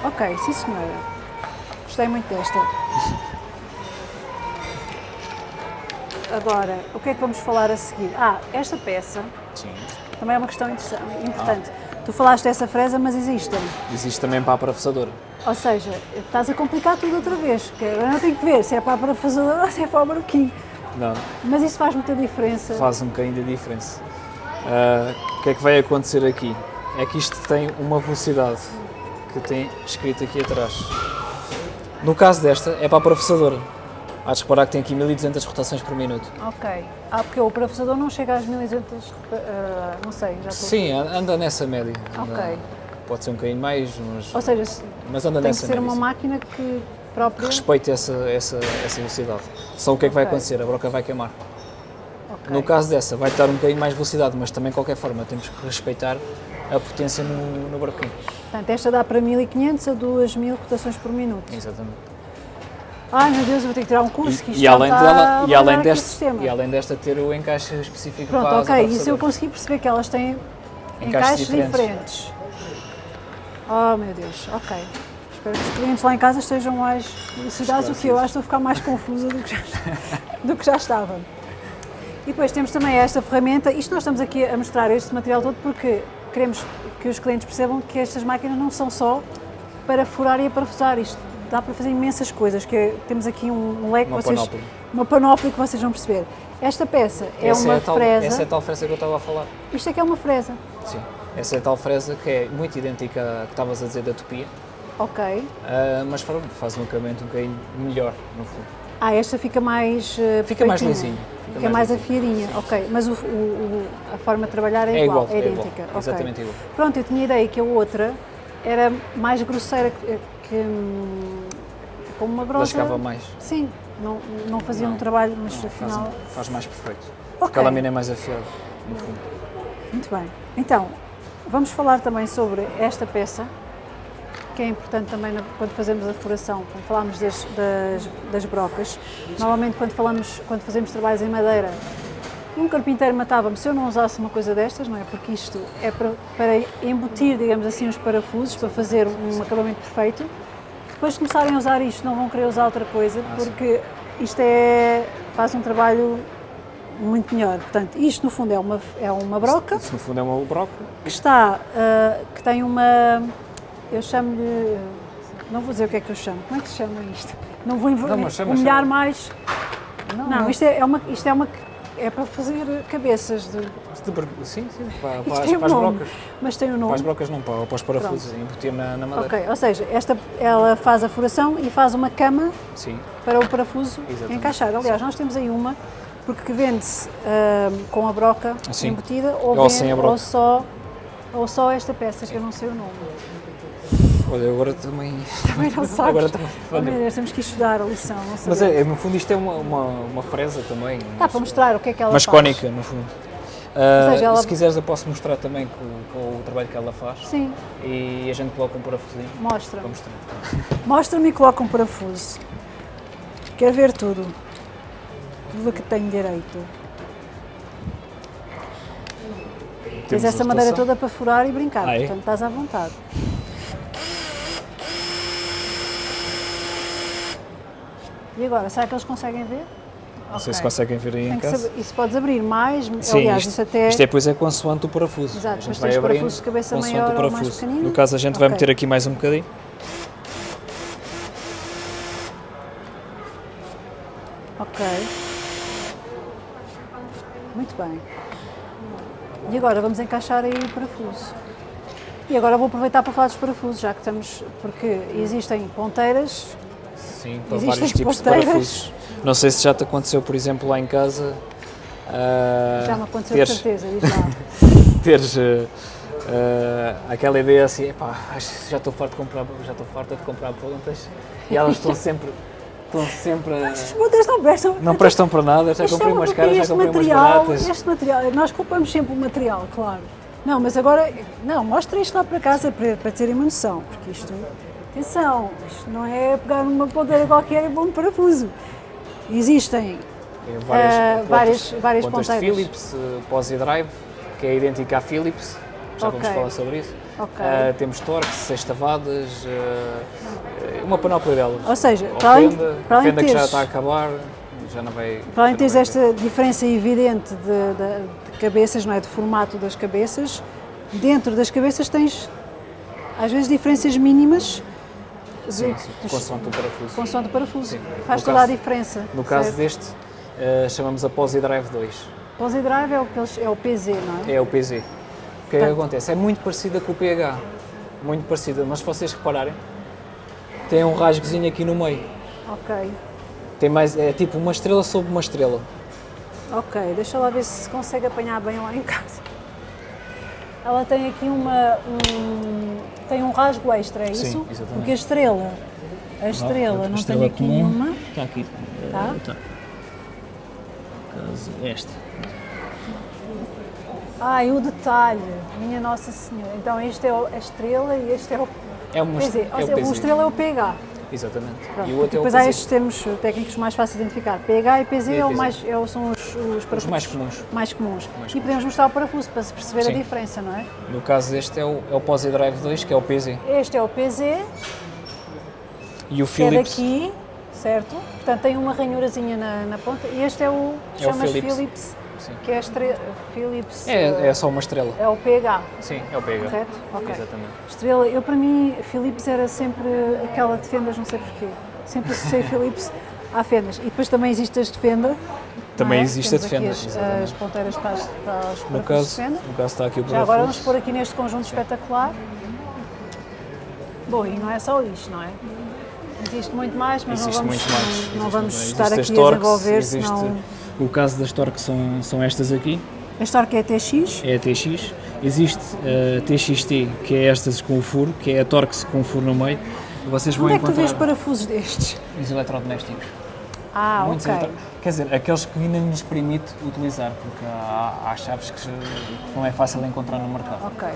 Ok, sim senhora. Gostei muito desta. [LAUGHS] Agora, o que é que vamos falar a seguir? Ah, esta peça Sim. também é uma questão importante. Tu falaste dessa fresa, mas existem. Existe também para a parafusadora. Ou seja, estás a complicar tudo outra vez, porque agora eu tenho que ver se é para a parafusadora ou se é para o broquinho. Não, Mas isso faz muita diferença. faz um bocadinho de diferença. Ah, o que é que vai acontecer aqui? É que isto tem uma velocidade que tem escrito aqui atrás. No caso desta, é para a parafusadora. Há de reparar que tem aqui 1200 rotações por minuto. Ok. Ah, porque o parafusador não chega às 1200, ah, não sei, já estou... Sim, anda nessa média. Anda- Ok. Pode ser um bocadinho mais, mas, Ou seja, se- mas anda tem que nessa ser média. uma sim. máquina que própria... respeite essa, essa, essa velocidade. Só o que é que vai Ok. acontecer? A broca vai queimar. Ok. No caso dessa, vai dar um bocadinho mais velocidade, mas também, de qualquer forma, temos que respeitar a potência no, no broquinho. Portanto, esta dá para 1500 a 2000 rotações por minuto. Exatamente. Ai meu Deus, eu vou ter que tirar um curso, que E, isto e além está dela, e além, desta, sistema. e além desta ter o encaixe específico Pronto, para ok, isso eu consegui perceber que elas têm Encaixes encaixes diferentes. diferentes. Oh meu Deus, ok. Espero que os clientes lá em casa estejam mais elucidados do que eu. Acho que estou a ficar mais confusa do que já, [LAUGHS] do que já estava. E depois temos também esta ferramenta. Isto nós estamos aqui a mostrar este material todo porque queremos que os clientes percebam que estas máquinas não são só para furar e parafusar. Isto dá para fazer imensas coisas. Que é- temos aqui um, leque Uma vocês, panóplia. uma panóplia que vocês vão perceber. Esta peça é essa uma é tal, fresa. Essa é a tal fresa que eu estava a falar. Isto aqui é uma fresa. Sim. Essa é a tal fresa que é muito idêntica à que estavas a dizer da topia, Ok. ah, mas faz um acabamento um bocadinho melhor, no fundo. Ah, esta fica mais. eh, Fica mais lisinho, fica Fica, mais mais, afiadinha, ok. Mas o, o- a forma de trabalhar é, É igual, é é igual, idêntica. ok. exatamente igual. Pronto, eu tinha a ideia que a outra era mais grosseira, que, que, hum, como uma brocha. Lascava mais. Sim, não, não fazia Não, um trabalho, mas Não, faz, afinal. faz mais perfeito. Ok. Porque a lâmina é mais afiada, no fundo. Muito bem. Então, vamos falar também sobre esta peça, que é importante também quando fazemos a furação, quando falamos das, das, das brocas. Normalmente, quando, falamos, quando fazemos trabalhos em madeira, um carpinteiro matava-me se eu não usasse uma coisa destas, não é? Porque isto é para, para embutir, digamos assim, os parafusos, para fazer um acabamento perfeito. Depois de começarem a usar isto, não vão querer usar outra coisa, Ah, porque isto é, faz um trabalho muito melhor. Portanto, isto no fundo é uma, é uma broca Isso, no fundo é uma broca. que está, ah, que tem uma, eu chamo-lhe, não vou dizer o que é que eu chamo, como é que se chama isto? Não vou Não, chama, humilhar chama. mais, Não, não, Isto, é, é uma, isto é uma, é para fazer cabeças, de, de Sim, sim, para, para, [LAUGHS] as- um para as nome, brocas. mas tem um Para as nome. brocas não, para, para os parafusos, embutir na, na madeira. Ok, ou seja, esta, ela faz a furação e faz uma cama Sim, para o parafuso Exatamente. encaixar. Aliás, nós temos aí uma, porque vende-se ah, com a broca Sim. embutida ou, Ou broca. ou só, ou só esta peça, que eu não sei o nome. Olha, agora também. [LAUGHS] Também não sabes. Agora também. Meu Deus, temos que estudar a lição, não Mas sabemos. é, é, no fundo isto é uma, uma, uma fresa também. Dá para mostrar o que é que ela Mas faz. cónica, no fundo. Uh, seja, ela- Se quiseres eu posso mostrar também com, com o trabalho que ela faz Sim, e a gente coloca um parafusinho mostra. Mostra-me e coloca um parafuso. Quero ver tudo. Tudo que tenho direito. Tens essa madeira toda para furar e brincar, Ah, é? portanto estás à vontade. E agora, será que eles conseguem ver? Não sei se conseguem ver aí em Tem que casa. isso podes abrir mais, Sim, aliás, isto, até isto é depois é consoante o parafuso. Exato, a gente vai tens abrindo parafusos de cabeça maior o parafuso. No caso a gente vai Ok. meter aqui mais um bocadinho. Ok. Muito bem. E agora vamos encaixar aí o parafuso. E agora vou aproveitar para falar dos parafusos, já que estamos. Porque existem ponteiras. Sim, para Existem vários tipos de parafusos. Não sei se já te aconteceu, por exemplo, lá em casa. ah, Já me aconteceu teres, de certeza, [LAUGHS] teres ah, ah, aquela ideia assim, epá, já estou farto de comprar, já estou farta de comprar pontas e elas estão sempre, estão sempre, a- As pontas não prestam. não prestam para nada, já comprei uma umas caras, já comprei umas material, baratas. Este material, nós compramos sempre o material, claro. Não, mas agora, não, mostra isto lá para casa para, para terem uma noção, porque isto, atenção, isto não é pegar uma ponteira qualquer e pôr um parafuso. Existem Tem Ah, pontas- várias- várias pontas ponteiras. Philips, uh, Posi Drive, que é idêntica à Philips, já vamos Ok. falar sobre isso. Ok. Ah, temos Torx, sextavadas, uh, uma panóplia delas. Ou seja, Ou para além, Fenda, para além Fenda de que já teres, está a acabar, já não vai... para além de teres esta diferença evidente de, de- de cabeças, não é? De formato das cabeças, dentro das cabeças tens, às vezes, diferenças mínimas Sim, consoante o parafuso. consoante o parafuso. Sim. Faz No toda caso- a diferença. No caso certo? deste, uh, chamamos a Posi Drive 2, Pose Drive é o, é o PZ, não é? é o PZ. O que é que Portanto- acontece? É muito parecida com o PH, muito parecida, mas se vocês repararem, tem um rasgozinho aqui no meio. Ok, Tem mais, é tipo uma estrela sobre uma estrela. ok. Deixa lá ver se consegue apanhar bem lá em casa. Ela tem aqui uma, um, tem um rasgo extra, é Sim, isso? exatamente. Porque a estrela, a estrela, não, tem aqui nenhuma. Está aqui. Tá? Está. Caso esta. Ai, o detalhe, minha Nossa Senhora. Então este é o- a estrela e este é o É uma PZ. é seja, o PZ. estrela é o PH. Exatamente. Pronto. E o outro é o depois há estes termos técnicos mais fáceis de identificar. PH e PZ é o mais, é são os, os parafusos mais comuns. mais comuns. Mais e podemos mostrar o parafuso para se perceber a Sim. diferença, não é? No caso deste é o, é o Posi Drive 2, que é o PZ. Este é o PZ, E o que é Philips. daqui, certo? Portanto tem uma ranhurazinha na, na ponta. E este é o, É o Philips. Philips, Sim. que é a estre... Philips. É, é só uma estrela. é o PH, Sim, é o PH. correto? Ok. Exatamente. Estrela, eu para mim, Philips era sempre aquela de fendas, não sei porquê. Sempre associei [LAUGHS] Philips à fendas. E depois também existe as de fenda. Também é? existe a Temos de aqui fendas, as, exatamente. as ponteiras para, as, para os No parafusos de caso, fenda. no caso está aqui o Já agora vamos pôr aqui neste conjunto espetacular. Bom, e não é só isto, não é? Existe muito mais, mas Existe não vamos, não, não vamos estar aqui as a desenvolver, existe- senão... O caso das torques são, são estas aqui, A história que é TX, é a TX. Existe a TXT, que é estas com o furo, que é a Torx com o furo no meio. Vocês vão onde é que tu vês parafusos destes? Os eletrodomésticos. Ah, Muitos ok. eletro- Quer dizer, aqueles que ainda nos permite utilizar, porque há, há chaves que não é fácil encontrar no mercado. Ok.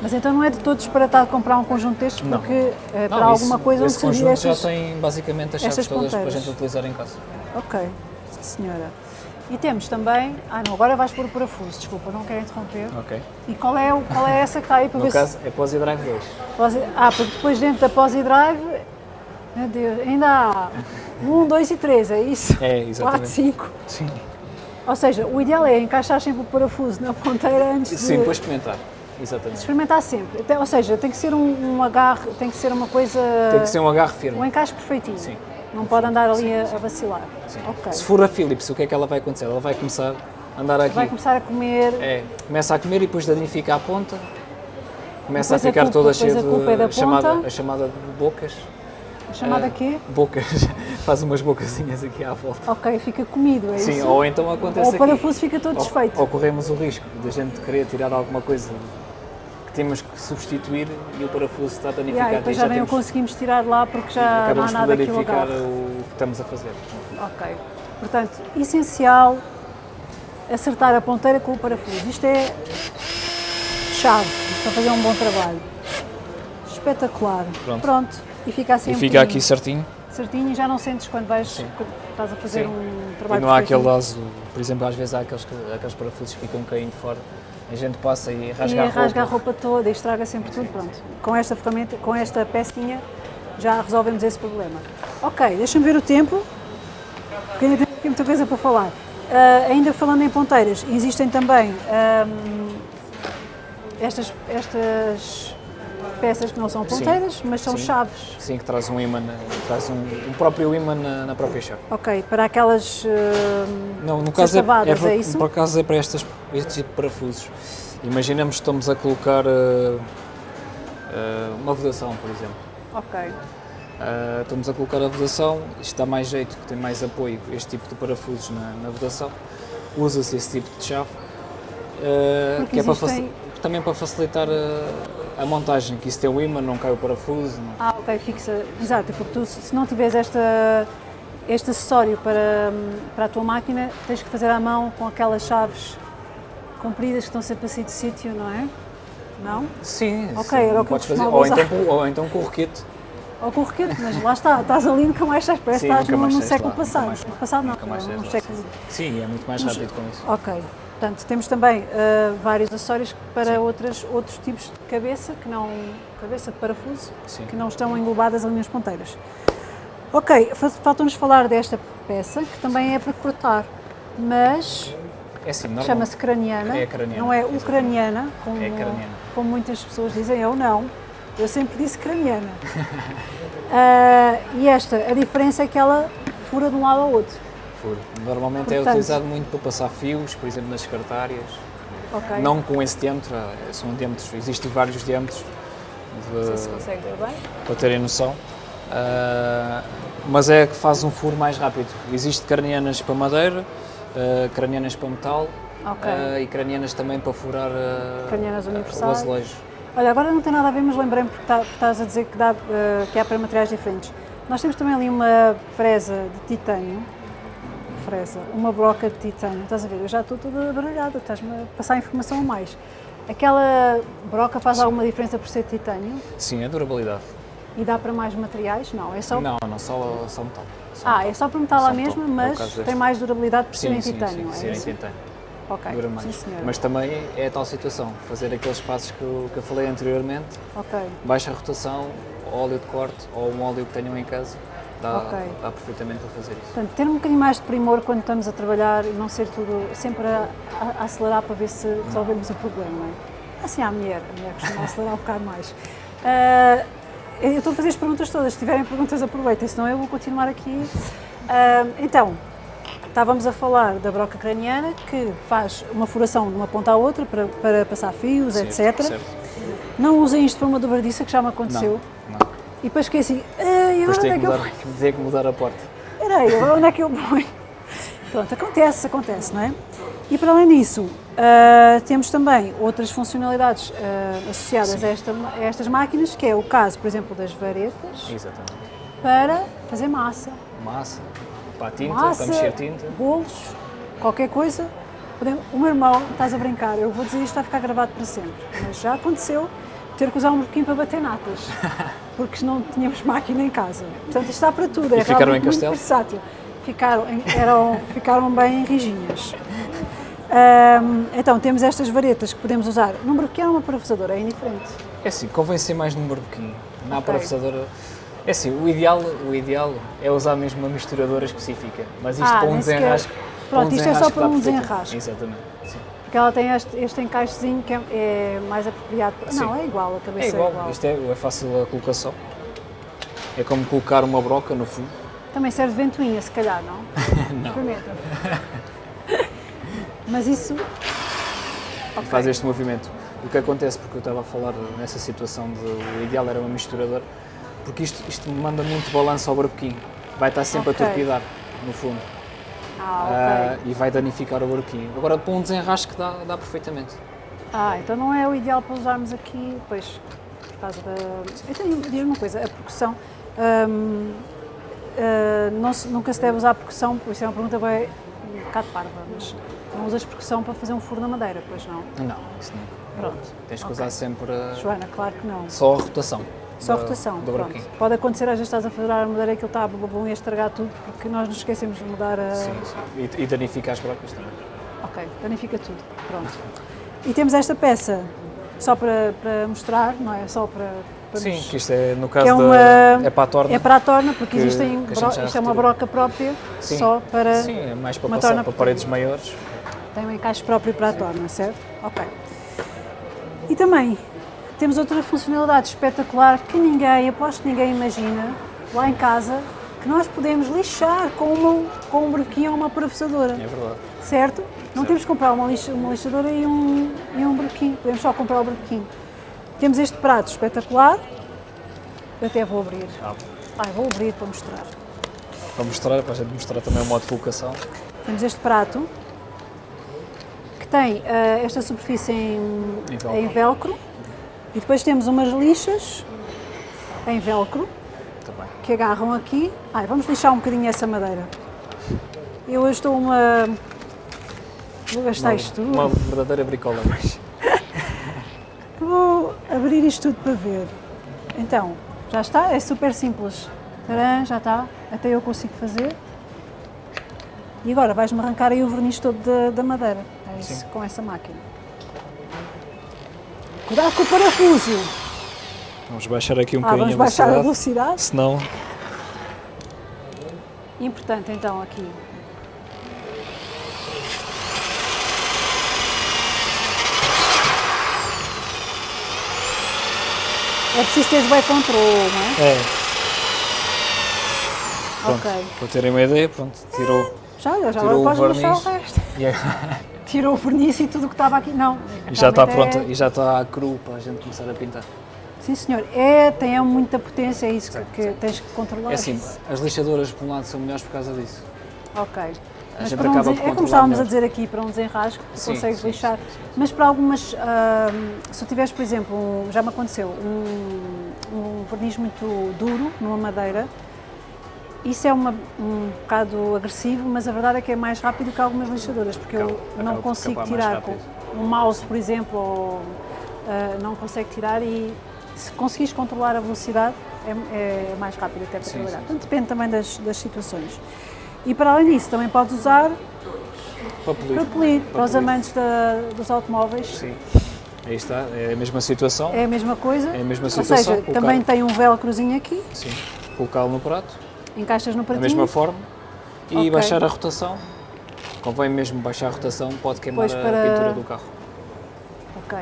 Mas então não é de todo disparatado comprar um conjunto destes Não. porque eh, Não, para isso- alguma coisa onde esse surgir conjunto estas... já tem basicamente as chaves todas para a gente utilizar em casa. Ok, sim senhora. E temos também... Ah não, agora vais pôr o parafuso, desculpa, não quero interromper. Ok. E qual é, o- qual é essa que está aí para No ver caso é Posi Drive 2. se... Posi- Ah, porque depois dentro da Posi Drive... Meu Deus, ainda há um, dois e três, é isso? É, exatamente. cinco. Sim. Ou seja, o ideal é encaixar sempre o parafuso na ponteira antes de... Sim, para experimentar. Exatamente. Experimentar sempre. Até- Ou seja, tem que ser um, um agarre, tem que ser uma coisa... Tem que ser um agarre firme. Um encaixe perfeitinho. Sim. Não pode andar ali a, a vacilar. Sim. Ok. Se for a Philips, o que é que ela vai acontecer? Ela vai começar a andar aqui. Vai começar a comer. É, começa a comer e depois danifica a ponta. Começa Depois a a ficar culpa- toda cheia a culpa é da de chamada, a chamada de bocas. A chamada Ah, quê? Bocas. [LAUGHS] Faz umas bocazinhas aqui à volta. Ok, fica comido, é Sim, isso? ou então acontece Ou o aqui. parafuso fica todo Ou- desfeito. Ou corremos o risco de a gente querer tirar alguma coisa temos que substituir e o parafuso está danificado. Yeah, e depois já nem o temos- conseguimos tirar lá porque já não há nada que o agarre. o que estamos a fazer. Ok. Portanto, essencial acertar a ponteira com o parafuso. Isto é chave, para fazer um bom trabalho. Espetacular. Pronto. E fica assim E fica aqui certinho. certinho e já não sentes quando vais, estás a fazer Sim. um E trabalho não há aquele laço, por exemplo, às vezes há aqueles, que- aqueles parafusos que ficam caindo fora. A gente passa e rasga e a roupa. rasga a roupa toda e estraga sempre tudo, pronto. Com esta ferramenta, com esta pecinha, já resolvemos esse problema. Ok, deixa-me ver o tempo, porque ainda tenho muita coisa para falar. Ah, ainda falando em ponteiras, existem também ahm, estas, estas peças que não são Sim, ponteiras, mas são sim. chaves. Sim, que traz um imã, traz um, um próprio imã na, na própria chave. Ok, para aquelas ahm, Não, no caso é, é, por, é isso? por acaso é para estas, este tipo de parafusos. Imaginamos que estamos a colocar uh, uh, uma vedação, por exemplo. Ok, Uh, estamos a colocar a vedação, isto dá mais jeito, que tem mais apoio, este tipo de parafusos na, na vedação. Usa-se esse tipo de chave, uh, que é para também para facilitar a, a montagem, que isso tem o imã, não cai o parafuso. não- Ah, ok, fixa. Exato, porque tu, se não tiveres esta, este acessório para, para a tua máquina, tens que fazer à mão com aquelas chaves compridas que estão sempre assim de sítio, não é? Não? Sim, Ok, sim, era o que podes fazer. Ou então, com- ou então com o roquete. Ou com o roquete, mas lá está, estás ali nunca mais sais, parece Sim, que estás sais século lá, passado. passado não, século... Sim, é muito mais rápido com isso. Ok, portanto, temos também ah, vários acessórios para outras, outros tipos de cabeça, que não, cabeça de parafuso, Sim. que não estão englobadas ali nas ponteiras. Ok, fa- falta-nos falar desta peça, que também é para cortar, mas É assim, chama-se craniana, É craniana, não é ucraniana, como, É como muitas pessoas dizem, eu não, eu sempre disse craniana. [LAUGHS] Ah, e esta, a diferença é que ela fura de um lado ao outro, Furo. Normalmente é Portanto- utilizado muito para passar fios, por exemplo, nas secretárias. ok? Não com esse diâmetro, eh, são diâmetros, existem vários diâmetros de- Não sei se consegue ver bem. para terem noção. Ah, mas é que faz um furo mais rápido. Existem cranianas para madeira, ah, cranianas para metal Ok. ah, e cranianas também para furar Cranianas ah, o azulejo. Olha, agora não tem nada a ver, mas lembrei-me porque, tá- porque estás a dizer que, dá, eh, que há para materiais diferentes. Nós temos também ali uma fresa de titânio, fresa, uma broca de titânio, estás a ver? Eu já estou toda baralhada, estás-me a passar informação a mais. Aquela broca faz alguma diferença por ser titânio Sim, a durabilidade. e dá para mais materiais? Não, é só. Não, não, só, só metal. Só Ah, metal. é só para metal lá mesmo, é mas deste. tem mais durabilidade por ser Sim, em sim, titânio, sim, é sim, titânio. Ok, Dura mais. sim senhora. Mas também é a tal situação, fazer aqueles passos que eu, que eu falei anteriormente, Ok, baixa rotação, óleo de corte ou um óleo que tenham em casa, dá, Ok. dá perfeitamente para fazer isso. Portanto, ter um bocadinho mais de primor quando estamos a trabalhar e não ser tudo sempre a, a- a acelerar para ver se resolvemos o problema. é? Assim, à mulher, a mulher costuma [LAUGHS] acelerar um bocado mais. Ah, eu estou a fazer as perguntas todas, se tiverem perguntas aproveitem, senão eu vou continuar aqui. Ah, então, estávamos a falar da broca craniana que faz uma furação de uma ponta à outra para, para passar fios, etc. certo. Não usem isto para uma dobradiça que já me aconteceu. Não, não. E depois esqueci, ah, e Depois onde é que, que eu mudar, tem que mudar a porta. Espera aí, onde é que eu ponho? Pronto, acontece, acontece, não é? E para além disso, ah, temos também outras funcionalidades ah, associadas a, esta- a estas máquinas, que é o caso, por exemplo, das varetas, Exatamente. para fazer massa. Massa, para a tinta, massa, para mexer tinta. bolos, qualquer coisa. O meu irmão, estás a brincar, eu vou dizer isto, vai ficar gravado para sempre, mas já aconteceu ter que usar um burquinho para bater natas, [LAUGHS] porque não tínhamos máquina em casa. Portanto, isto está para tudo, é E ficaram em muito castelo? versátil. Ficaram, eram, ficaram bem rijinhas. Ahm, então, temos estas varetas que podemos usar num burquinho ou numa parafusadora, é indiferente. É assim, convém ser mais num barbequinho. Na Ok. parafusadora. É assim, o ideal, o ideal é usar mesmo uma misturadora específica. Mas isto Ah, para um desenrasque. Pronto, para isto é só para um desenrasque. Exatamente. Porque ela tem este, este encaixezinho que é, é mais apropriado. Não, Sim. é igual, a cabeça É igual, é igual. isto é, é fácil a colocação. É como colocar uma broca no fundo. Também serve de ventoinha, se calhar, não? [LAUGHS] Não. Experimenta. Mas isso. e faz este movimento. O que acontece, porque eu estava a falar nessa situação de o ideal era uma misturadora, porque isto, isto manda muito balanço ao barbequinho. Vai estar sempre Ok. a torpidar, no fundo. Ah, Ah, ok. e vai danificar o barbequinho. Agora, para um desenrasque dá, dá perfeitamente. Ah, então não é o ideal para usarmos aqui, pois, por causa da. Tenho, diz-me uma coisa, a percussão. hum, ah, não se- nunca se deve usar a percussão, isso é uma pergunta bem um bocado parva, mas não usas percussão para fazer um furo na madeira, pois não? Não, isso não. Pronto. Tens que Ok. usar sempre uh, Joana, claro que não. só a rotação. Só da- rotação, pronto. Pode acontecer, às vezes estás a fazer a madeira e aquilo está a bom e a estragar tudo, porque nós nos esquecemos de mudar a... Sim, sim. E, e danifica as brocas também. Ok, danifica tudo, pronto. E temos esta peça, só para, para mostrar, não é? Só para... Sim, que isto é, no caso que é da- uma- é para a torna. É para a torna, porque que- existem. que bro- Isto é uma broca própria, Sim. só para. Sim, é mais para passar para paredes maiores. Tem um encaixe próprio para a torna, certo? Ok. E também temos outra funcionalidade espetacular que ninguém, aposto que ninguém imagina, lá em casa, que nós podemos lixar com, uma, com um brequinho ou uma parafusadora, É verdade. certo? Não Certo. temos que comprar uma, lixa, uma lixadora e um, e um brequinho, podemos só comprar o brequinho. Temos este prato espetacular, eu até vou abrir. Ah, Ai, vou abrir para mostrar. para mostrar, para a gente mostrar também o modo de colocação. Temos este prato que tem ah, esta superfície em, Em velcro. em velcro e depois temos umas lixas em velcro que agarram aqui. Ai, vamos lixar um bocadinho essa madeira. Eu hoje estou uma. Vou gastar Uma, isto tudo. uma verdadeira bricola, mas [LAUGHS] Vou abrir isto tudo para ver. Então, já está, é super simples. Tcharam, já está, até eu consigo fazer. E agora vais-me arrancar aí o verniz todo da, da madeira. É isso, Sim. com essa máquina. Cuidado com o parafuso. vamos baixar aqui um Ah, bocadinho vamos baixar a velocidade. velocidade. Senão, Importante então aqui. É preciso teres bem controle, não é? é. Pronto, Ok. para terem uma ideia, pronto, tirou. Já, já Tirou o agora podes deixar o verniz. É- [LAUGHS] Tirou o verniz e tudo o que estava aqui. Não. e já está pronta, é- e já está cru para a gente começar a pintar. Sim, senhor. É, tem muita potência, é isso que, Sim, que sim. tens que controlar. É assim, as lixadoras por um lado são melhores por causa disso. Ok. A Mas gente para um acaba desen- por é como estávamos a melhor. dizer aqui, para um desenrasco, tu Sim, consegues lixar. Mas para algumas, ahm, se tiveres, por exemplo, um- já me aconteceu, um, um verniz muito duro numa madeira, isso é uma, um bocado agressivo, mas a verdade é que é mais rápido que algumas lixadoras, porque eu Acaba- não acaba por consigo tirar com um mouse, por exemplo, ou, ah, não consegue tirar e se conseguires controlar a velocidade é, é mais rápido até para Sim, trabalhar. sim, Portanto, depende também das, das situações. E para além disso, também podes usar Para polir. para polir, para os amantes da- dos automóveis. Sim. Aí está, é a mesma situação. É a mesma coisa. É a mesma Ou situação, seja, colocar- também tem um velcrozinho aqui, Sim. Colocá-lo no prato, encaixas no da pratinho. mesma forma, e Ok. baixar a rotação. Convém mesmo baixar a rotação, pode queimar Pois, a para- pintura do carro. Ok.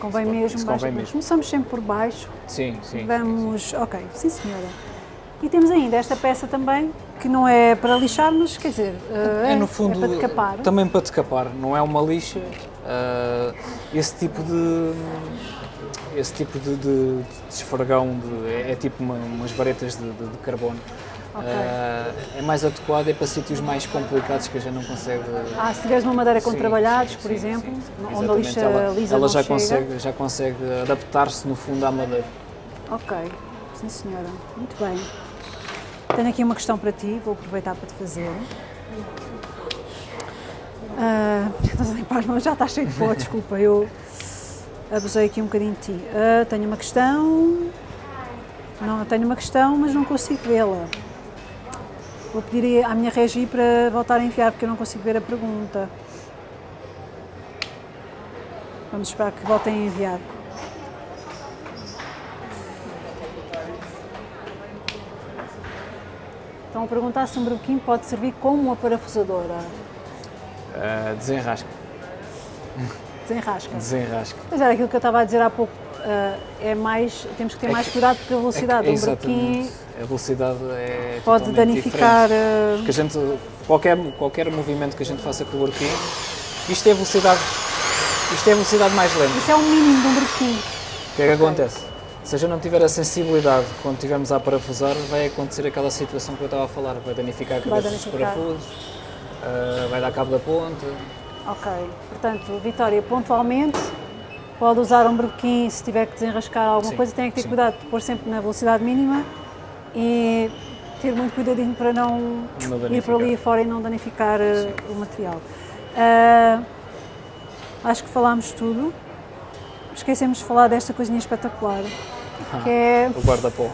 Convém Isso mesmo. convém baixa- mesmo. Começamos sempre por baixo. Sim, sim. Vamos. Ok, sim senhora. E temos ainda esta peça também, que não é para lixar, mas quer dizer, eh, É no fundo é para decapar. também para decapar, não é uma lixa. ah, esse tipo de esse tipo de, de, de esfregão de- é, é tipo uma- umas varetas de, de- carbono. Ok. Ah, é mais adequado é para sítios mais complicados que a gente não consegue. Ah, se tiveres uma madeira com Sim, trabalhados, sim, por sim, exemplo, onde a lixa ela, lisa ela já chega. consegue já consegue adaptar-se no fundo à madeira. Ok, sim senhora, muito bem. Tenho aqui uma questão para ti, vou aproveitar para te fazer. [LAUGHS] Estás a limpar as mãos, já está cheio de pó, desculpa, eu abusei aqui um bocadinho de ti. Ah, tenho uma questão, não tenho uma questão, mas não consigo vê-la. Vou pedir à minha regi para voltar a enviar, porque eu não consigo ver a pergunta. Vamos esperar que voltem a enviar. Estão a perguntar se um brequim pode servir como uma parafusadora. Ah, desenrasca, Desenrasca. desenrasca. Mas era aquilo que eu estava a dizer há pouco. ah, é mais, temos que ter É mais que- cuidado porque a velocidade de um brequim. A velocidade é pode danificar. diferente. ah, Porque a gente, qualquer, qualquer movimento que a gente faça com o barquinho, isto é a velocidade, isto é a velocidade mais lenta. isso é o mínimo de um brequim. O que é que acontece? Se a gente não tiver a sensibilidade quando estivermos a parafusar, vai acontecer aquela situação que eu estava a falar, vai danificar a Vai cabeça dos danificar. parafusos, ah, vai dar cabo da ponta. Ok. Portanto, Vitória, pontualmente, pode usar um brequim se tiver que desenrascar alguma Sim, coisa, tem que ter sim. cuidado de pôr sempre na velocidade mínima e ter muito cuidadinho para não Não ir para ali fora e não danificar ah, o material. Ah, acho que falámos tudo. Esquecemos de falar desta coisinha espetacular, que é, [LAUGHS] O guarda-pó.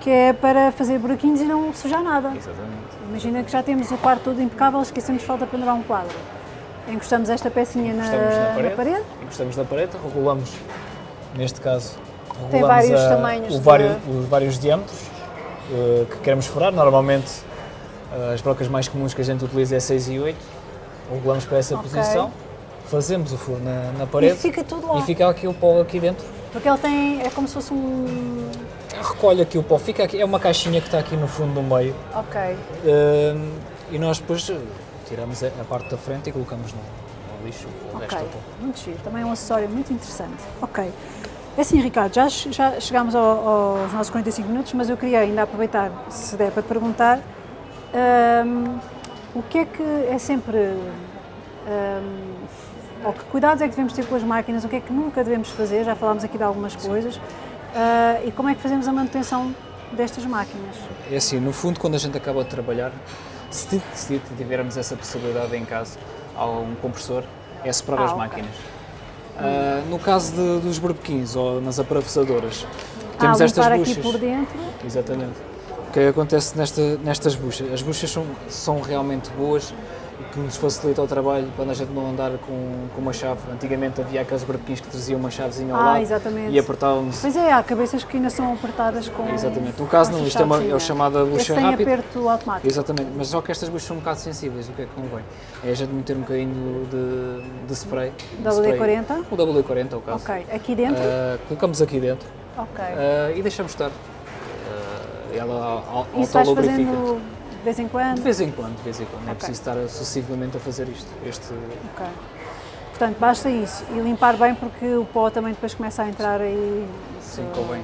que é para fazer buraquinhos e não sujar nada. Exatamente. Imagina que já temos o quarto todo impecável, esquecemos de falta pendurar um quadro. Encostamos esta pecinha na, na na parede. parede. Encostamos na parede, regulamos, neste caso, Tem regulamos vários a- tamanhos o de- vário- os vários diâmetros eh, que queremos furar. Normalmente, eh, as brocas mais comuns que a gente utiliza é 6 e 8. Regulamos para essa Ok. posição, fazemos o furo na, na E parede fica tudo lá. e fica aqui o pó aqui dentro. Porque ele tem, é como se fosse um... Recolhe aqui o pó, fica aqui, é uma caixinha que está aqui no fundo do meio. Ok. Eh, e nós depois eh, tiramos a, a parte da frente e colocamos no, no lixo o resto Ok, do pó. muito giro. Também é um acessório muito interessante. Ok. É assim, Ricardo, já, já chegámos ao- aos nossos 45 minutos, mas eu queria ainda aproveitar, se der para te perguntar, hum, o que é que é sempre. hum, ou que cuidados é que devemos ter com as máquinas, o que é que nunca devemos fazer, já falámos aqui de algumas coisas, ah, e como é que fazemos a manutenção destas máquinas? É assim, no fundo, quando a gente acaba de trabalhar, se, se tivermos essa possibilidade em casa, há um compressor, é separar Ah, as ok. máquinas. Ah, no caso de- dos barbequins ou nas aparafusadoras, ah, temos estas limpar buchas. aqui por dentro. Exatamente. O que é que acontece nesta, nestas buchas? As buchas são, são realmente boas que nos facilita o trabalho quando a gente não andar com, com uma chave. Antigamente havia aqueles barbequins que traziam uma chavezinha ao Ah, lado exatamente. e apertávamos. Pois é, há cabeças que ainda são apertadas com. Exatamente. No caso não, isto é, uma, é o chamada Esse bucha tem rápida. aperto automático. Exatamente, mas só que estas buchas são um bocado sensíveis, o que é que convém? É a gente meter um bocadinho de, de spray. de spray. WD-40? O WD-40 é o caso. Ok, aqui dentro? Ah, colocamos aqui dentro ok. ah, e deixamos estar. Ah, ela autolubrifica. fazendo de vez em quando? De vez em quando, de vez em quando. É Ok. preciso estar sucessivamente a fazer isto. Este, Ok. Portanto, basta isso. E limpar bem porque o pó também depois começa a entrar aí. sim, so- convém.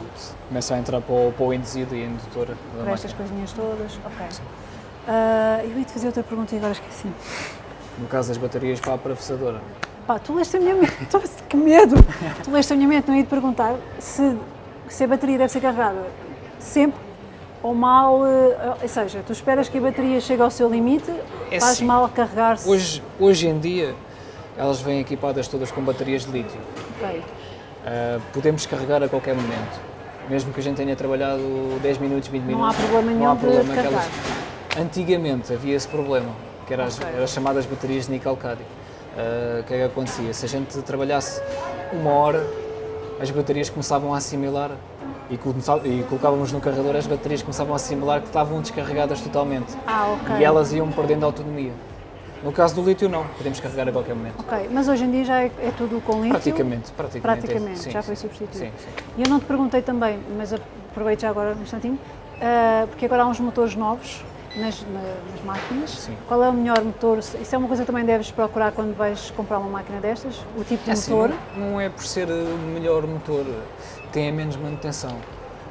Começa a entrar para o, para o induzido e a indutora da Por estas coisinhas todas. Ok. Ah, eu ia te fazer outra pergunta e agora esqueci. No caso das baterias para a parafusadora. Pá, tu leste a minha mente. [LAUGHS] Que medo! Tu leste a minha mente, não ia te perguntar se, se a bateria deve ser carregada sempre ou mal. eh, Ou seja, tu esperas que a bateria chegue ao seu limite, É faz sim. mal a carregar-se. Hoje, hoje em dia, elas vêm equipadas todas com baterias de lítio. Uh, podemos carregar a qualquer momento. Mesmo que a gente tenha trabalhado 10 minutos, 20 Não minutos. há problema não nenhum há de problema carregar. elas- Antigamente havia esse problema, que era as, Ok. eram as chamadas baterias de níquel-cádmio. Uh, O que é que acontecia? Se a gente trabalhasse uma hora, as baterias começavam a assimilar e, e colocávamos no carregador, as baterias começavam a assimilar que estavam descarregadas totalmente. Ah, ok. E elas iam perdendo autonomia. No caso do lítio, não. Podemos carregar a qualquer momento. Ok, mas hoje em dia já é, é tudo com lítio? Praticamente, praticamente. é. Praticamente, Sim, já foi substituído. Sim, sim. E eu não te perguntei também, mas aproveito já agora um instantinho, ah, porque agora há uns motores novos nas, na- nas máquinas. Sim. Qual é o melhor motor? Isso é uma coisa que também deves procurar quando vais comprar uma máquina destas? O tipo de É assim, motor? não, não é por ser o melhor motor, tem a menos manutenção. Ou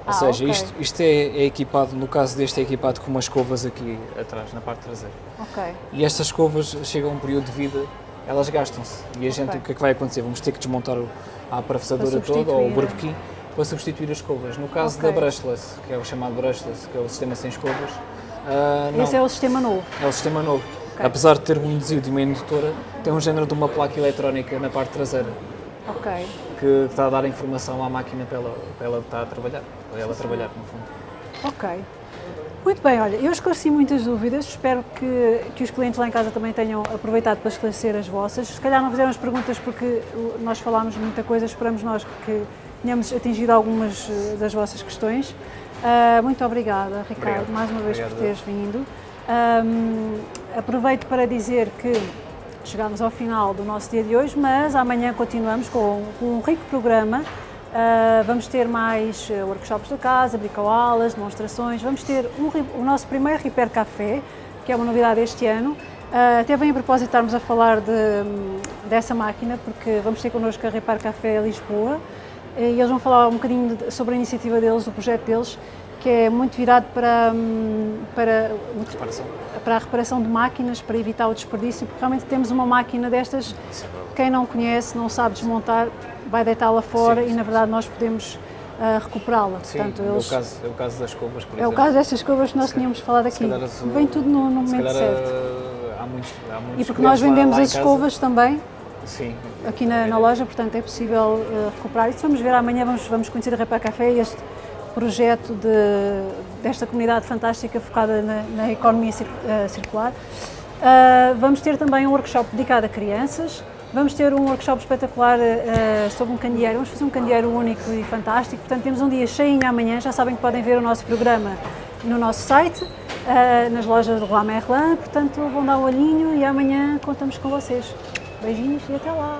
Ah, seja, ok. isto, isto é, é equipado, no caso deste, é equipado com umas escovas aqui atrás, na parte traseira. Ok, E estas escovas chegam a um período de vida, elas gastam-se. E a gente, o que é que vai acontecer? Vamos ter que desmontar a parafusadora Para toda, ou o substituir. barbequim, para substituir as escovas. No caso Ok. da brushless, que é o chamado brushless, que é o sistema sem escovas, não. esse é o sistema novo. É o sistema novo. Ok. Apesar de ter um induzido e uma indutora, tem um género de uma placa eletrónica na parte traseira Ok, que está a dar informação à máquina para ela, para ela estar a trabalhar, para ela trabalhar no fundo. ok. Muito bem, olha, eu esclareci muitas dúvidas, espero que, que os clientes lá em casa também tenham aproveitado para esclarecer as vossas. Se calhar não fizeram as perguntas porque uh, nós falámos muita coisa, esperamos nós que tenhamos atingido algumas uh, das vossas questões. Uh, muito obrigada, Ricardo, Obrigado. mais uma vez Obrigado, por teres vindo. Um, aproveito para dizer que chegamos ao final do nosso dia de hoje, mas amanhã continuamos com, com um rico programa. Uh, vamos ter mais uh, workshops da casa, bricoaulas, demonstrações. Vamos ter um o nosso primeiro Repair Café, que é uma novidade este ano. Uh, até vem a propósito estarmos a falar de, hum, dessa máquina, porque vamos ter connosco a Repair Café Lisboa e eles vão falar um bocadinho de- sobre a iniciativa deles, o projeto deles, que é muito virado para, hum, para o Reparação. para a reparação de máquinas, para evitar o desperdício, porque realmente temos uma máquina destas, é quem não conhece, não sabe desmontar, vai deitá-la fora Sim, e sim, na verdade nós podemos ah, recuperá-la. Sim, Portanto, é, eles- o caso, é o caso das escovas, por é o exemplo. caso destas coisas que nós tínhamos falado aqui. calhar Vem tudo no, no momento calhar certo. há muitos, há muitos E porque nós vendemos as escovas também Sim. aqui na, na loja, portanto é possível eh, recuperar isso. Vamos ver amanhã, vamos, vamos conhecer a Repar Café, este projeto de, desta comunidade fantástica focada na, na economia eh, circular. Ah, vamos ter também um workshop dedicado a crianças. Vamos ter um workshop espetacular eh, sobre um candeeiro. Vamos fazer um candeeiro único e fantástico. Portanto, temos um dia cheinho amanhã. Já sabem que podem ver o nosso programa no nosso site, eh, nas lojas do Roi Merlin. Portanto, vão dar um olhinho e amanhã contamos com vocês. Beijinhos e até lá!